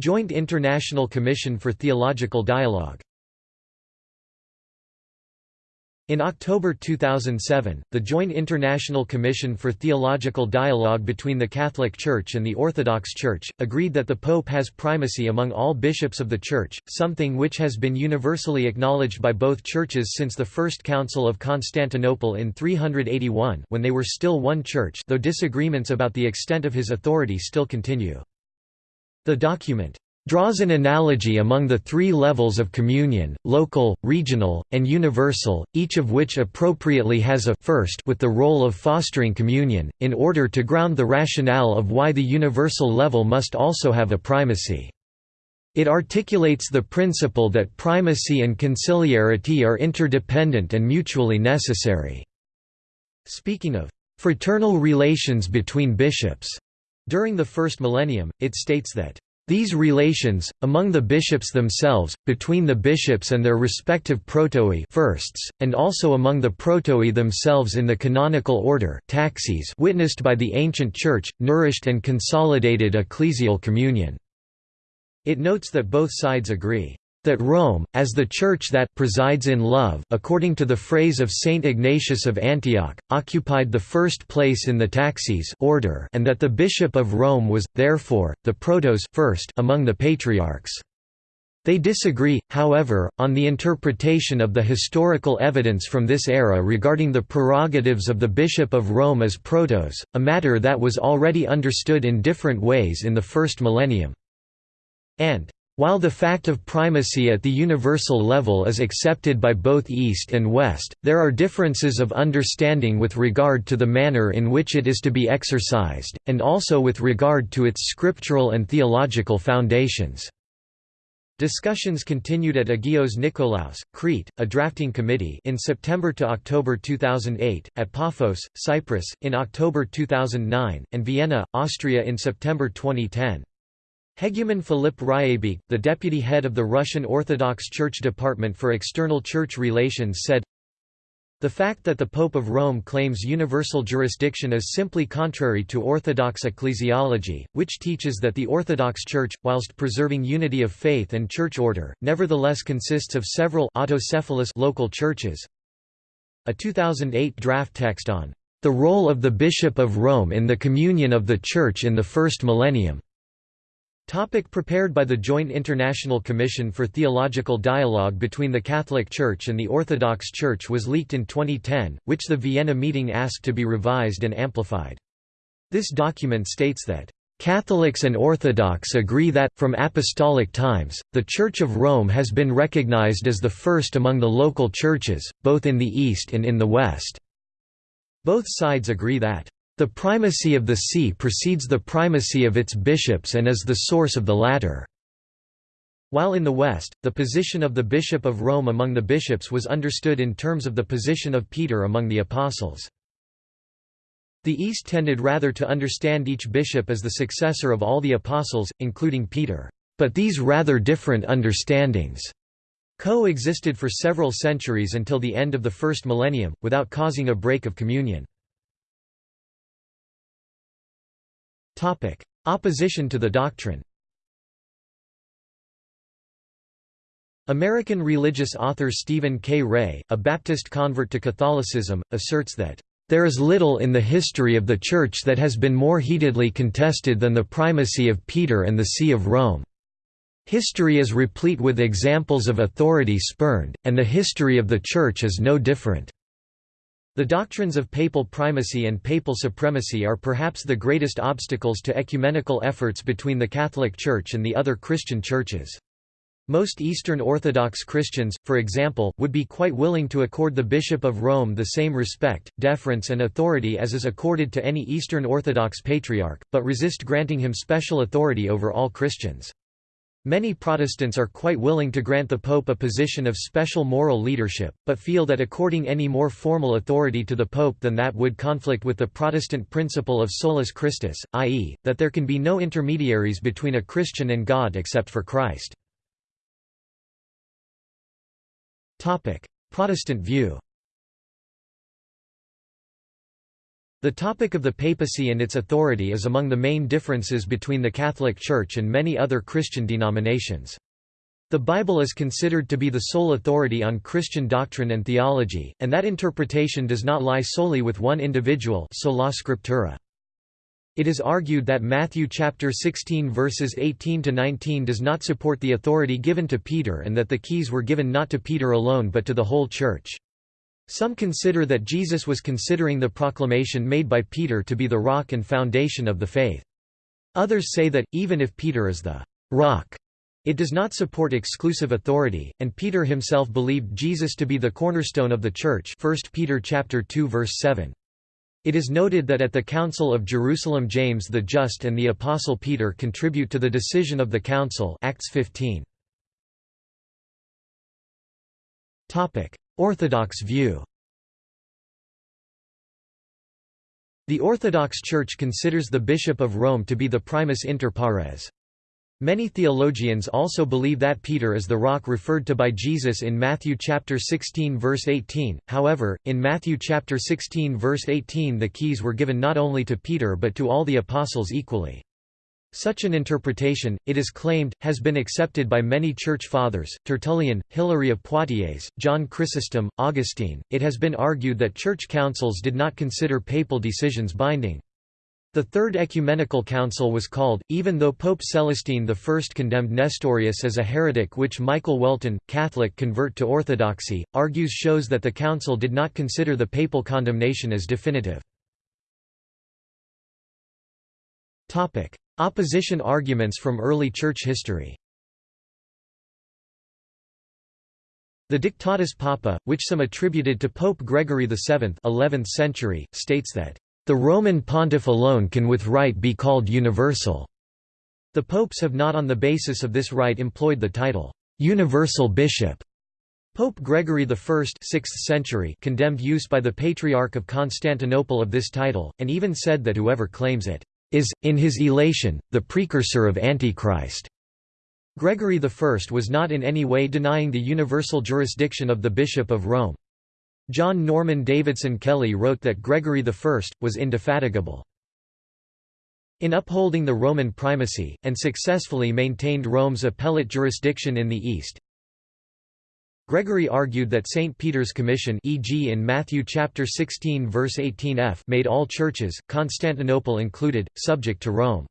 Joint International Commission for Theological Dialogue in October 2007, the Joint International Commission for Theological Dialogue between the Catholic Church and the Orthodox Church, agreed that the Pope has primacy among all bishops of the Church, something which has been universally acknowledged by both churches since the First Council of Constantinople in 381 when they were still one church though disagreements about the extent of his authority still continue. The document draws an analogy among the three levels of communion, local, regional, and universal, each of which appropriately has a first with the role of fostering communion, in order to ground the rationale of why the universal level must also have a primacy. It articulates the principle that primacy and conciliarity are interdependent and mutually necessary. Speaking of fraternal relations between bishops, during the first millennium, it states that these relations, among the bishops themselves, between the bishops and their respective protoi firsts, and also among the protoi themselves in the canonical order taxis witnessed by the ancient Church, nourished and consolidated ecclesial communion." It notes that both sides agree, that Rome, as the Church that presides in love according to the phrase of Saint Ignatius of Antioch, occupied the first place in the taxis order and that the Bishop of Rome was, therefore, the protos first among the patriarchs. They disagree, however, on the interpretation of the historical evidence from this era regarding the prerogatives of the Bishop of Rome as protos, a matter that was already understood in different ways in the first millennium. And while the fact of primacy at the universal level is accepted by both East and West, there are differences of understanding with regard to the manner in which it is to be exercised, and also with regard to its scriptural and theological foundations. Discussions continued at Agios Nikolaos, Crete, a drafting committee in September to October 2008, at Paphos, Cyprus, in October 2009, and Vienna, Austria in September 2010. Hegumen Philipp Ryabykh, the deputy head of the Russian Orthodox Church Department for External Church Relations said, the fact that the Pope of Rome claims universal jurisdiction is simply contrary to Orthodox ecclesiology, which teaches that the Orthodox Church, whilst preserving unity of faith and church order, nevertheless consists of several autocephalous local churches. A 2008 draft text on the role of the Bishop of Rome in the communion of the Church in the First Millennium Topic prepared by the Joint International Commission for Theological Dialogue between the Catholic Church and the Orthodox Church was leaked in 2010, which the Vienna meeting asked to be revised and amplified. This document states that Catholics and Orthodox agree that, from apostolic times, the Church of Rome has been recognized as the first among the local churches, both in the East and in the West. Both sides agree that the primacy of the see precedes the primacy of its bishops and is the source of the latter. While in the West, the position of the Bishop of Rome among the bishops was understood in terms of the position of Peter among the apostles. The East tended rather to understand each bishop as the successor of all the apostles, including Peter. But these rather different understandings coexisted for several centuries until the end of the first millennium, without causing a break of communion. Opposition to the doctrine American religious author Stephen K. Ray, a Baptist convert to Catholicism, asserts that, "...there is little in the history of the Church that has been more heatedly contested than the primacy of Peter and the See of Rome. History is replete with examples of authority spurned, and the history of the Church is no different." The doctrines of papal primacy and papal supremacy are perhaps the greatest obstacles to ecumenical efforts between the Catholic Church and the other Christian churches. Most Eastern Orthodox Christians, for example, would be quite willing to accord the Bishop of Rome the same respect, deference and authority as is accorded to any Eastern Orthodox patriarch, but resist granting him special authority over all Christians. Many Protestants are quite willing to grant the Pope a position of special moral leadership, but feel that according any more formal authority to the Pope than that would conflict with the Protestant principle of solus Christus, i.e., that there can be no intermediaries between a Christian and God except for Christ. Protestant view The topic of the papacy and its authority is among the main differences between the Catholic Church and many other Christian denominations. The Bible is considered to be the sole authority on Christian doctrine and theology, and that interpretation does not lie solely with one individual sola scriptura. It is argued that Matthew chapter 16 verses 18 to 19 does not support the authority given to Peter and that the keys were given not to Peter alone but to the whole church. Some consider that Jesus was considering the proclamation made by Peter to be the rock and foundation of the faith. Others say that, even if Peter is the rock, it does not support exclusive authority, and Peter himself believed Jesus to be the cornerstone of the church 1 Peter chapter 2 verse 7. It is noted that at the Council of Jerusalem James the Just and the Apostle Peter contribute to the decision of the Council Acts 15. Orthodox view The Orthodox Church considers the Bishop of Rome to be the primus inter pares. Many theologians also believe that Peter is the rock referred to by Jesus in Matthew chapter 16 verse 18. However, in Matthew chapter 16 verse 18 the keys were given not only to Peter but to all the apostles equally. Such an interpretation, it is claimed, has been accepted by many church fathers, Tertullian, Hilary of Poitiers, John Chrysostom, Augustine. It has been argued that church councils did not consider papal decisions binding. The Third Ecumenical Council was called, even though Pope Celestine I condemned Nestorius as a heretic which Michael Whelton, Catholic convert to Orthodoxy, argues shows that the council did not consider the papal condemnation as definitive. Opposition arguments from early church history The Dictatus Papae, which some attributed to Pope Gregory VII 11th century, states that, "...the Roman pontiff alone can with right be called universal." The popes have not on the basis of this right employed the title, "...universal bishop." Pope Gregory I 6th century condemned use by the Patriarch of Constantinople of this title, and even said that whoever claims it is, in his elation, the precursor of Antichrist. Gregory I was not in any way denying the universal jurisdiction of the Bishop of Rome. John Norman Davidson Kelly wrote that Gregory I, was indefatigable in upholding the Roman primacy, and successfully maintained Rome's appellate jurisdiction in the East. Gregory argued that St. Peter's Commission e.g. in Matthew chapter 16 verse 18f made all churches, Constantinople included, subject to Rome.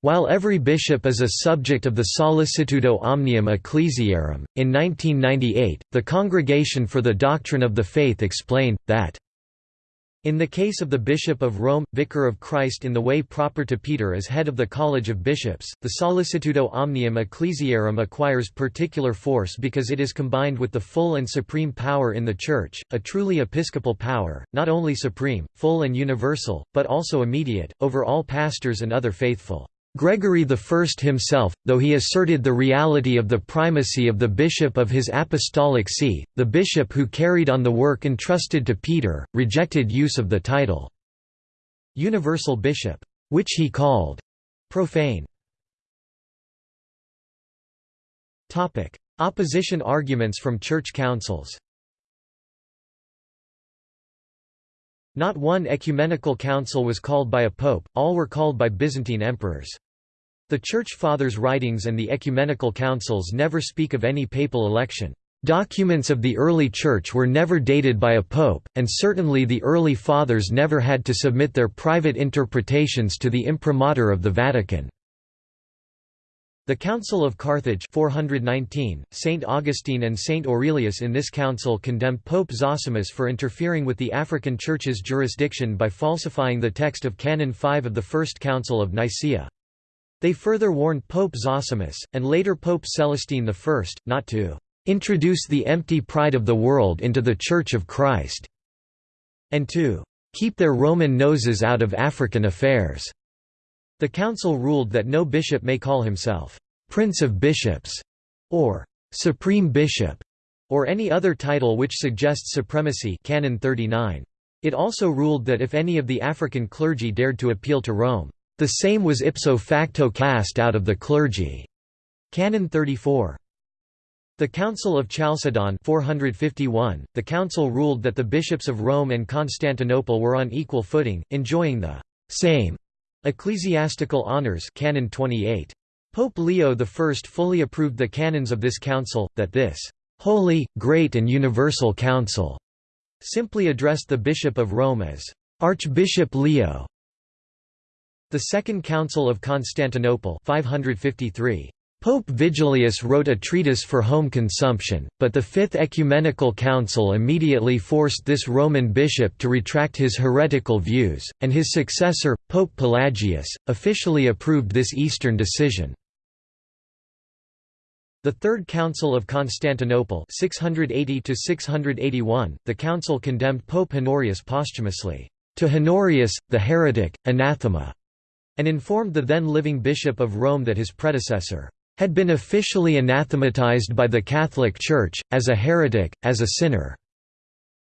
While every bishop is a subject of the Sollicitudo Omnium Ecclesiarum, in 1998, the Congregation for the Doctrine of the Faith explained, that in the case of the Bishop of Rome, Vicar of Christ in the way proper to Peter as head of the College of Bishops, the Sollicitudo Omnium Ecclesiarum acquires particular force because it is combined with the full and supreme power in the Church, a truly episcopal power, not only supreme, full and universal, but also immediate, over all pastors and other faithful. Gregory I himself, though he asserted the reality of the primacy of the bishop of his apostolic see, the bishop who carried on the work entrusted to Peter, rejected use of the title universal bishop, which he called profane. Opposition arguments from church councils Not one ecumenical council was called by a pope, all were called by Byzantine emperors. The Church Fathers' writings and the ecumenical councils never speak of any papal election. Documents of the early Church were never dated by a pope, and certainly the early Fathers never had to submit their private interpretations to the imprimatur of the Vatican. The Council of Carthage 419, Saint Augustine and Saint Aurelius in this council condemned Pope Zosimus for interfering with the African Church's jurisdiction by falsifying the text of Canon 5 of the First Council of Nicaea. They further warned Pope Zosimus, and later Pope Celestine I, not to "...introduce the empty pride of the world into the Church of Christ", and to "...keep their Roman noses out of African affairs." The council ruled that no bishop may call himself "...prince of bishops", or "...supreme bishop", or any other title which suggests supremacy Canon 39. It also ruled that if any of the African clergy dared to appeal to Rome, the same was ipso facto cast out of the clergy. Canon 34. The Council of Chalcedon 451, the council ruled that the bishops of Rome and Constantinople were on equal footing, enjoying the same ecclesiastical honors Canon 28. Pope Leo I fully approved the canons of this council, that this «holy, great and universal council» simply addressed the Bishop of Rome as «Archbishop Leo», the Second Council of Constantinople 553. Pope Vigilius wrote a treatise for home consumption, but the Fifth Ecumenical Council immediately forced this Roman bishop to retract his heretical views, and his successor, Pope Pelagius, officially approved this Eastern decision. The Third Council of Constantinople 680 the council condemned Pope Honorius posthumously, "...to Honorius, the heretic, anathema." And informed the then living Bishop of Rome that his predecessor had been officially anathematized by the Catholic Church, as a heretic, as a sinner,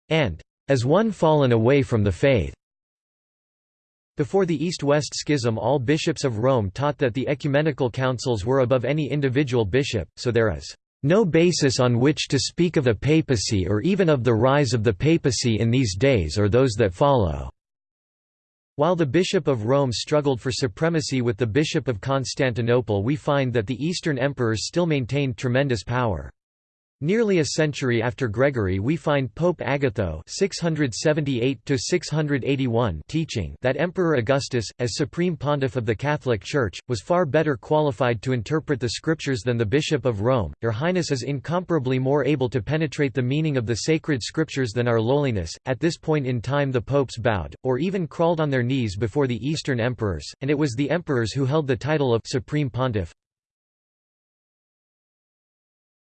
and as one fallen away from the faith. Before the East-West Schism all bishops of Rome taught that the ecumenical councils were above any individual bishop, so there is no basis on which to speak of a papacy or even of the rise of the papacy in these days or those that follow. While the Bishop of Rome struggled for supremacy with the Bishop of Constantinople we find that the Eastern emperors still maintained tremendous power. Nearly a century after Gregory we find Pope Agatho 678 teaching that Emperor Augustus, as supreme pontiff of the Catholic Church, was far better qualified to interpret the scriptures than the Bishop of Rome. Your Highness is incomparably more able to penetrate the meaning of the sacred scriptures than our lowliness. At this point in time the popes bowed, or even crawled on their knees before the Eastern emperors, and it was the emperors who held the title of supreme pontiff.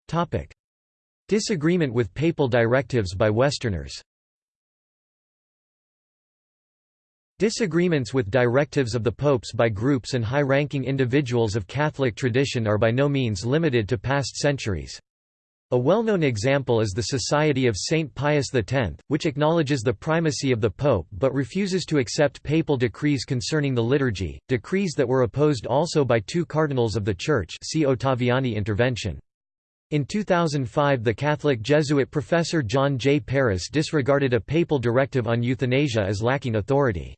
Topic. Disagreement with papal directives by Westerners Disagreements with directives of the popes by groups and high-ranking individuals of Catholic tradition are by no means limited to past centuries. A well-known example is the Society of Saint Pius X, which acknowledges the primacy of the Pope but refuses to accept papal decrees concerning the liturgy, decrees that were opposed also by two cardinals of the Church see Ottaviani intervention. In 2005 the Catholic Jesuit professor John J. Paris disregarded a papal directive on euthanasia as lacking authority.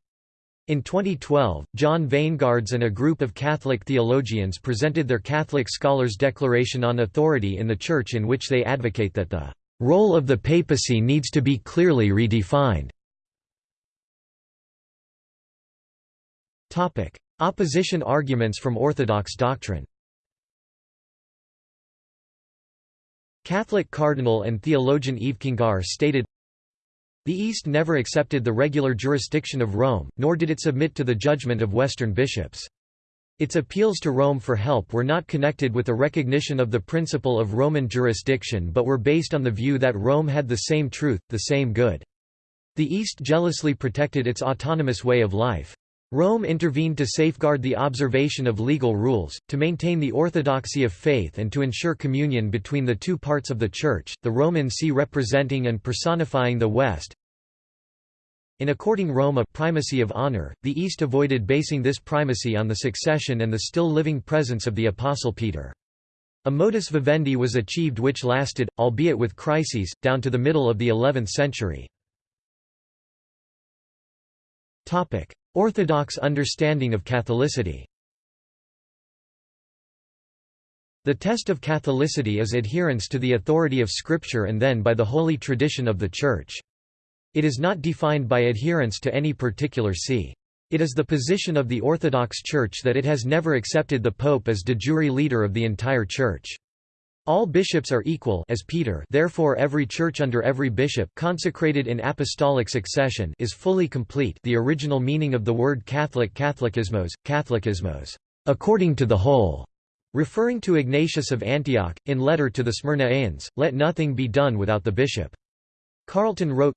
In 2012, John Wijngaards and a group of Catholic theologians presented their Catholic Scholars' Declaration on Authority in the Church in which they advocate that the role of the papacy needs to be clearly redefined. Opposition arguments from Orthodox doctrine Catholic cardinal and theologian Yves Congar stated, The East never accepted the regular jurisdiction of Rome, nor did it submit to the judgment of Western bishops. Its appeals to Rome for help were not connected with a recognition of the principle of Roman jurisdiction but were based on the view that Rome had the same truth, the same good. The East jealously protected its autonomous way of life. Rome intervened to safeguard the observation of legal rules, to maintain the orthodoxy of faith and to ensure communion between the two parts of the Church, the Roman See representing and personifying the West. In according Rome a primacy of honor, the East avoided basing this primacy on the succession and the still living presence of the Apostle Peter. A modus vivendi was achieved which lasted, albeit with crises, down to the middle of the 11th century. Orthodox understanding of Catholicity The test of Catholicity is adherence to the authority of Scripture and then by the holy tradition of the Church. It is not defined by adherence to any particular see. It is the position of the Orthodox Church that it has never accepted the Pope as de jure leader of the entire Church. All bishops are equal as Peter therefore every church under every bishop consecrated in apostolic succession is fully complete the original meaning of the word Catholic Catholicosmos, Catholicosmos, according to the whole, referring to Ignatius of Antioch, in letter to the Smyrnaeans, let nothing be done without the bishop. Carlton wrote,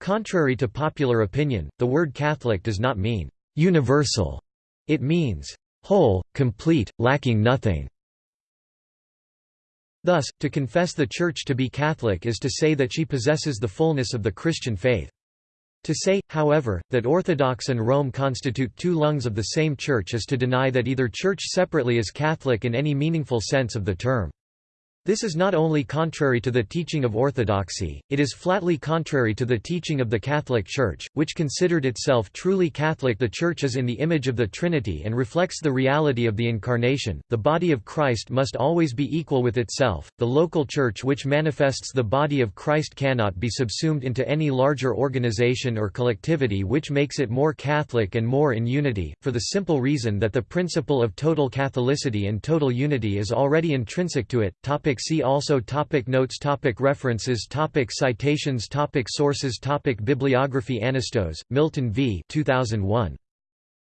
Contrary to popular opinion, the word Catholic does not mean universal. It means whole, complete, lacking nothing. Thus, to confess the Church to be Catholic is to say that she possesses the fullness of the Christian faith. To say, however, that Orthodox and Rome constitute two lungs of the same Church is to deny that either Church separately is Catholic in any meaningful sense of the term. This is not only contrary to the teaching of orthodoxy, it is flatly contrary to the teaching of the Catholic Church, which considered itself truly Catholic. The Church is in the image of the Trinity and reflects the reality of the Incarnation. The body of Christ must always be equal with itself. The local Church, which manifests the body of Christ, cannot be subsumed into any larger organization or collectivity which makes it more Catholic and more in unity, for the simple reason that the principle of total Catholicity and total unity is already intrinsic to it. Topic Topic see also topic Notes topic References topic Citations topic Sources topic Bibliography Anastos, Milton v. 2001.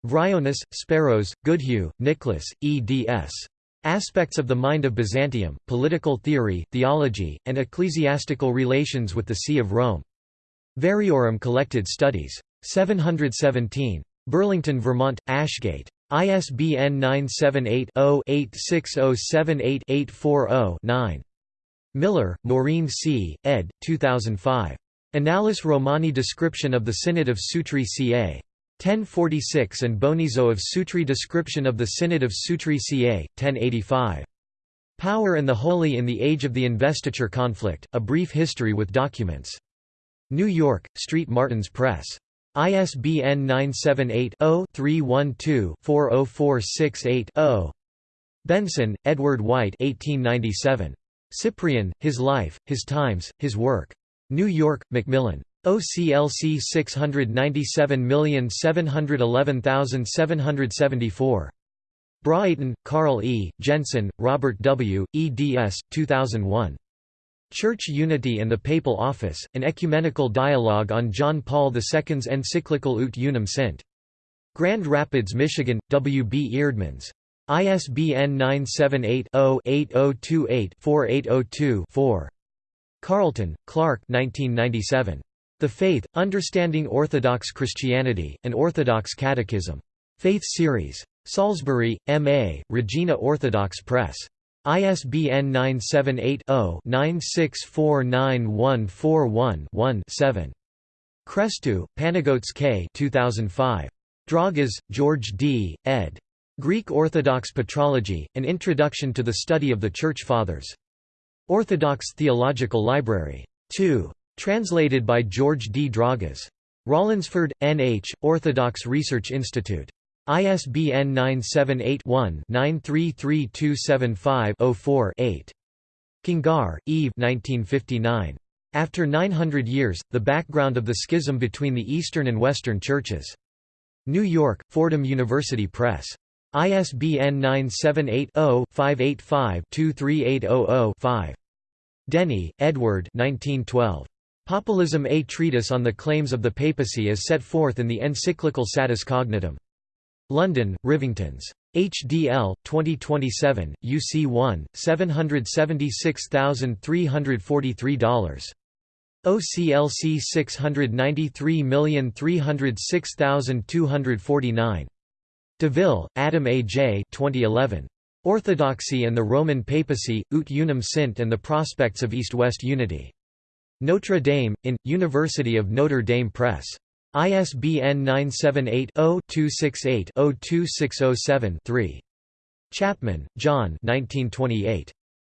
Vryonis, Speros, Goodhue, Nicholas, eds. Aspects of the Mind of Byzantium, Political Theory, Theology, and Ecclesiastical Relations with the See of Rome. Variorum Collected Studies. 717. Burlington, Vermont, Ashgate. ISBN 978-0-86078-840-9. Miller, Maureen C., ed. 2005. Annales Romani Description of the Synod of Sutri ca. 1046 and Bonizo of Sutri Description of the Synod of Sutri ca. 1085. Power and the Holy in the Age of the Investiture Conflict, A Brief History with Documents. New York, Street Martins Press. ISBN 978-0-312-40468-0. Benson, Edward White 1897. Cyprian, His Life, His Times, His Work. New York, Macmillan. OCLC 697711774. Braaten, Carl E., Jenson, Robert W., eds. 2001. Church Unity and the Papal Office, an ecumenical dialogue on John Paul II's encyclical Ut Unum Sint. Grand Rapids, Michigan, W. B. Eerdmans. ISBN 978-0-8028-4802-4. Carlton, Clark 1997. The Faith, Understanding Orthodox Christianity, An Orthodox Catechism. Faith Series. Salisbury, M.A., Regina Orthodox Press. ISBN 978-0-9649141-1-7. Christou, Panagiotes K. 2005. Dragas, George D., ed. Greek Orthodox Patrology, An Introduction to the Study of the Church Fathers. Orthodox Theological Library. 2. Translated by George D. Dragas. Rollinsford, N. H., Orthodox Research Institute. ISBN 978-1-933275-04-8. Congar, Yves 1959. After 900 Years, The Background of the Schism Between the Eastern and Western Churches. New York, Fordham University Press. ISBN 978-0-585-23800-5. Denny, Edward 1912. Papalism A Treatise on the Claims of the Papacy as set forth in the encyclical Satis Cognitum. London, Rivingtons. HDL 2027 UC 1 $776,343 OCLC 693306249 DeVille, Adam A. J. 2011. Orthodoxy and the Roman Papacy, Ut Unum Sint and the Prospects of East-West Unity. Notre Dame, in, University of Notre Dame Press. ISBN 978-0-268-02607-3. Chapman, John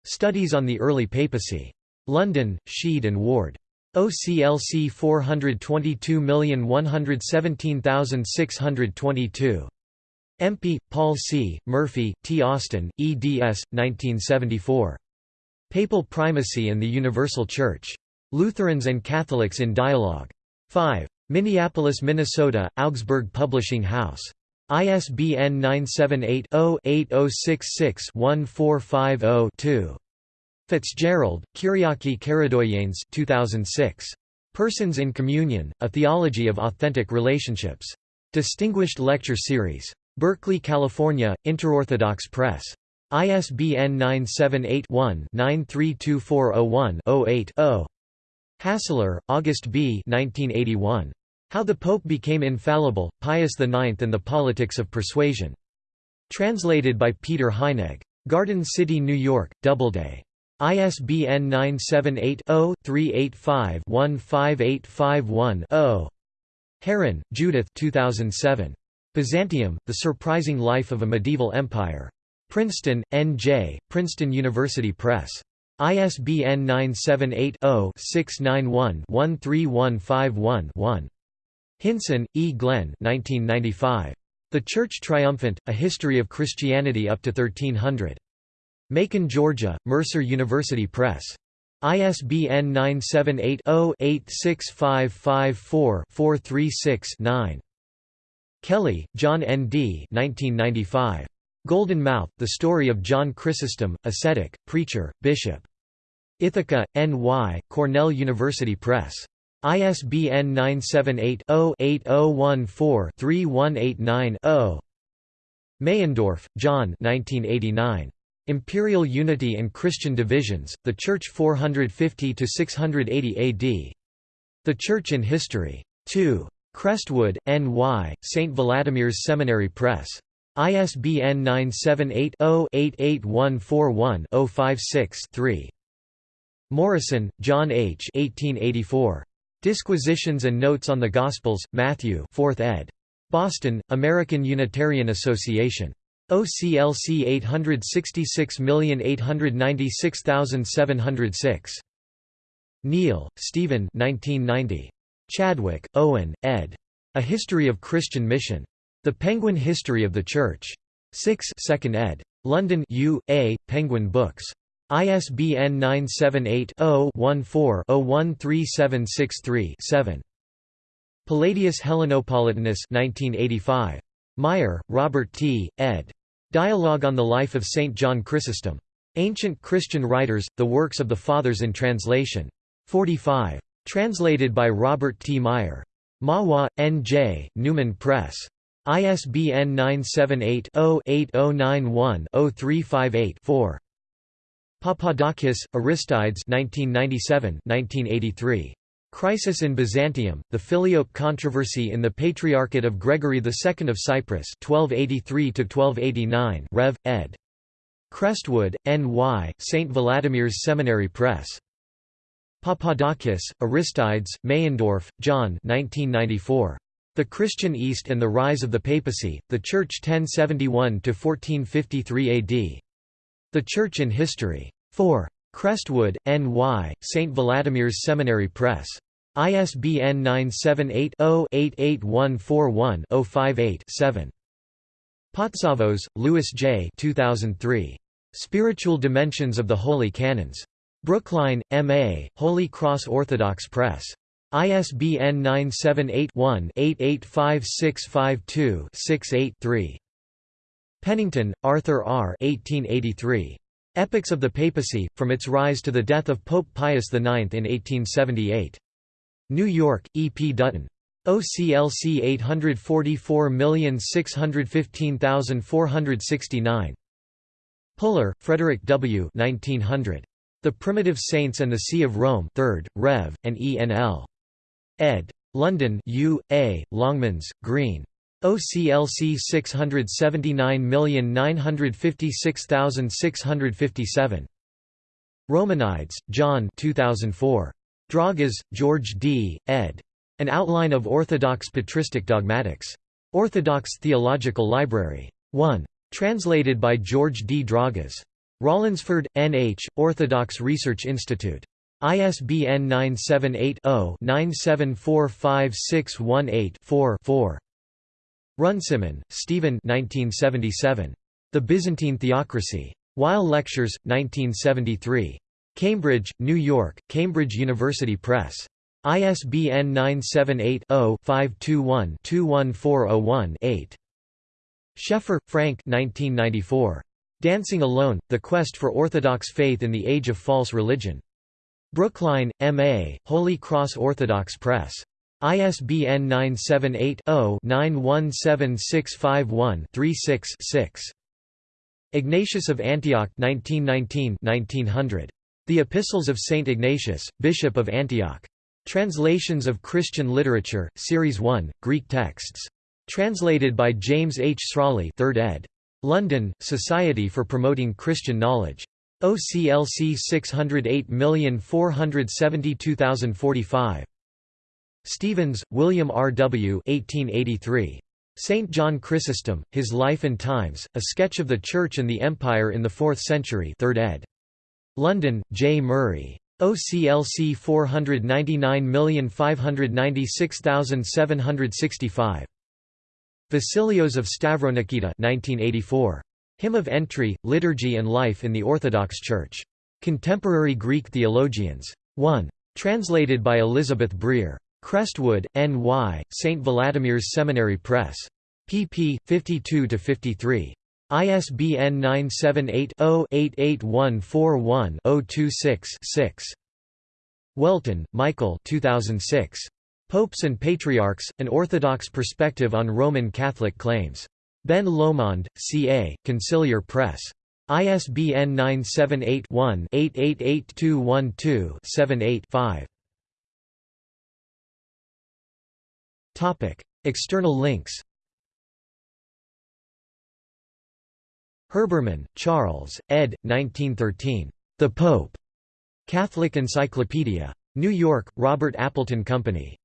Studies on the Early Papacy. London, Sheed and Ward. OCLC 422117622. Empie, Paul C., Murphy, T. Austin, eds. 1974. Papal Primacy and the Universal Church. Lutherans and Catholics in Dialogue. 5. Minneapolis, Minnesota, Augsburg Publishing House. ISBN 978-0-8066-1450-2. Fitzgerald, Kyriaki Karidoyanes 2006. Persons in Communion, A Theology of Authentic Relationships. Distinguished Lecture Series. Berkeley, California, Interorthodox Press. ISBN 978 one 932401 8 0 Hasler, August B. 1981. How the Pope Became Infallible, Pius IX and the Politics of Persuasion. Translated by Peter Heinegg. Garden City, New York, Doubleday. ISBN 978-0-385-15851-0. Herrin, Judith 2007. Byzantium, The Surprising Life of a Medieval Empire. Princeton, N.J., Princeton University Press. ISBN 978-0-691-13151-1. Hinson, E. Glenn 1995. The Church Triumphant, A History of Christianity up to 1300. Macon, Georgia, Mercer University Press. ISBN 978 0 86554 436 9. Kelly, John N. D. 1995. Golden Mouth, The Story of John Chrysostom, Ascetic, Preacher, Bishop. Ithaca, N.Y., Cornell University Press. ISBN 978-0-8014-3189-0. Meyendorff, John Imperial Unity and Christian Divisions, The Church 450–680 AD. The Church in History. 2. Crestwood, N.Y., St. Vladimir's Seminary Press. ISBN 978-0-88141-056-3. Morison, John H. 1884. Disquisitions and Notes on the Gospels, Matthew 4th ed. Boston, American Unitarian Association. OCLC 866896706. Neill, Stephen 1990. Chadwick, Owen, ed. A History of Christian Mission. The Penguin History of the Church. 6 2nd ed. London U. A. Penguin Books. ISBN 978-0-14-013763-7. Palladius Hellenopolitanus 1985. Meyer, Robert T., ed. Dialogue on the Life of St. John Chrysostom. Ancient Christian Writers, The Works of the Fathers in Translation. 45. Translated by Robert T. Meyer. Mahwah, N.J., Newman Press. ISBN 978-0-8091-0358-4. Papadakis, Aristides 1997 1983. Crisis in Byzantium, the Filioque controversy in the Patriarchate of Gregory II of Cyprus 1283–1289 Rev. ed. Crestwood, N.Y., St. Vladimir's Seminary Press. Papadakis, Aristides, Meyendorff, John 1994. The Christian East and the Rise of the Papacy, The Church 1071–1453 AD. The Church in History. 4. Crestwood, N.Y., St. Vladimir's Seminary Press. ISBN 978-0-88141-058-7. Patsavos, Louis J. 2003. Spiritual Dimensions of the Holy Canons. Brookline, M.A., Holy Cross Orthodox Press. ISBN 978-1-885652-68-3. Pennington, Arthur R. 1883. Epochs of the Papacy, From its Rise to the Death of Pope Pius IX in 1878. New York, E. P. Dutton. OCLC 844615469. Puller, Frederick W. 1900. The Primitive Saints and the See of Rome 3rd, Rev., and E. N. L. ed. London U. A., Longmans, Green. OCLC 679956657. Romanides, John 2004. Dragas, George D., ed. An Outline of Orthodox Patristic Dogmatics. Orthodox Theological Library. 1. Translated by George D. Dragas. Rollinsford, N.H., Orthodox Research Institute. ISBN 978 0 9745618 4 Runciman, Stephen 1977. The Byzantine Theocracy. Weil Lectures, 1973. Cambridge, New York, Cambridge University Press. ISBN 978-0-521-21401-8. Schaeffer, Frank 1994. Dancing Alone, The Quest for Orthodox Faith in the Age of False Religion. Brookline, M.A., Holy Cross Orthodox Press. ISBN 978-0-917651-36-6. Ignatius of Antioch 1919-1900. The Epistles of Saint Ignatius, Bishop of Antioch. Translations of Christian Literature, Series 1, Greek texts. Translated by James H. Srawley 3rd ed. London, Society for Promoting Christian Knowledge. OCLC 608472045. Stephens, William R. W. 1883. St. John Chrysostom, His Life and Times, A Sketch of the Church and the Empire in the Fourth Century 3rd ed. London, J. Murray. OCLC 499596765. Vasilios of Stavronikita 1984. Hymn of Entry, Liturgy and Life in the Orthodox Church. Contemporary Greek Theologians. 1. Translated by Elizabeth Briere. Crestwood, N.Y., St. Vladimir's Seminary Press. pp. 52–53. ISBN 978-0-88141-026-6. Whelton, Michael 2006. Popes and Patriarchs, An Orthodox Perspective on Roman Catholic Claims. Ben Lomond, C.A., Conciliar Press. ISBN 978 one 888212 78 5 External links Herbermann, Charles, ed. 1913. The Pope. Catholic Encyclopedia. New York, Robert Appleton Company.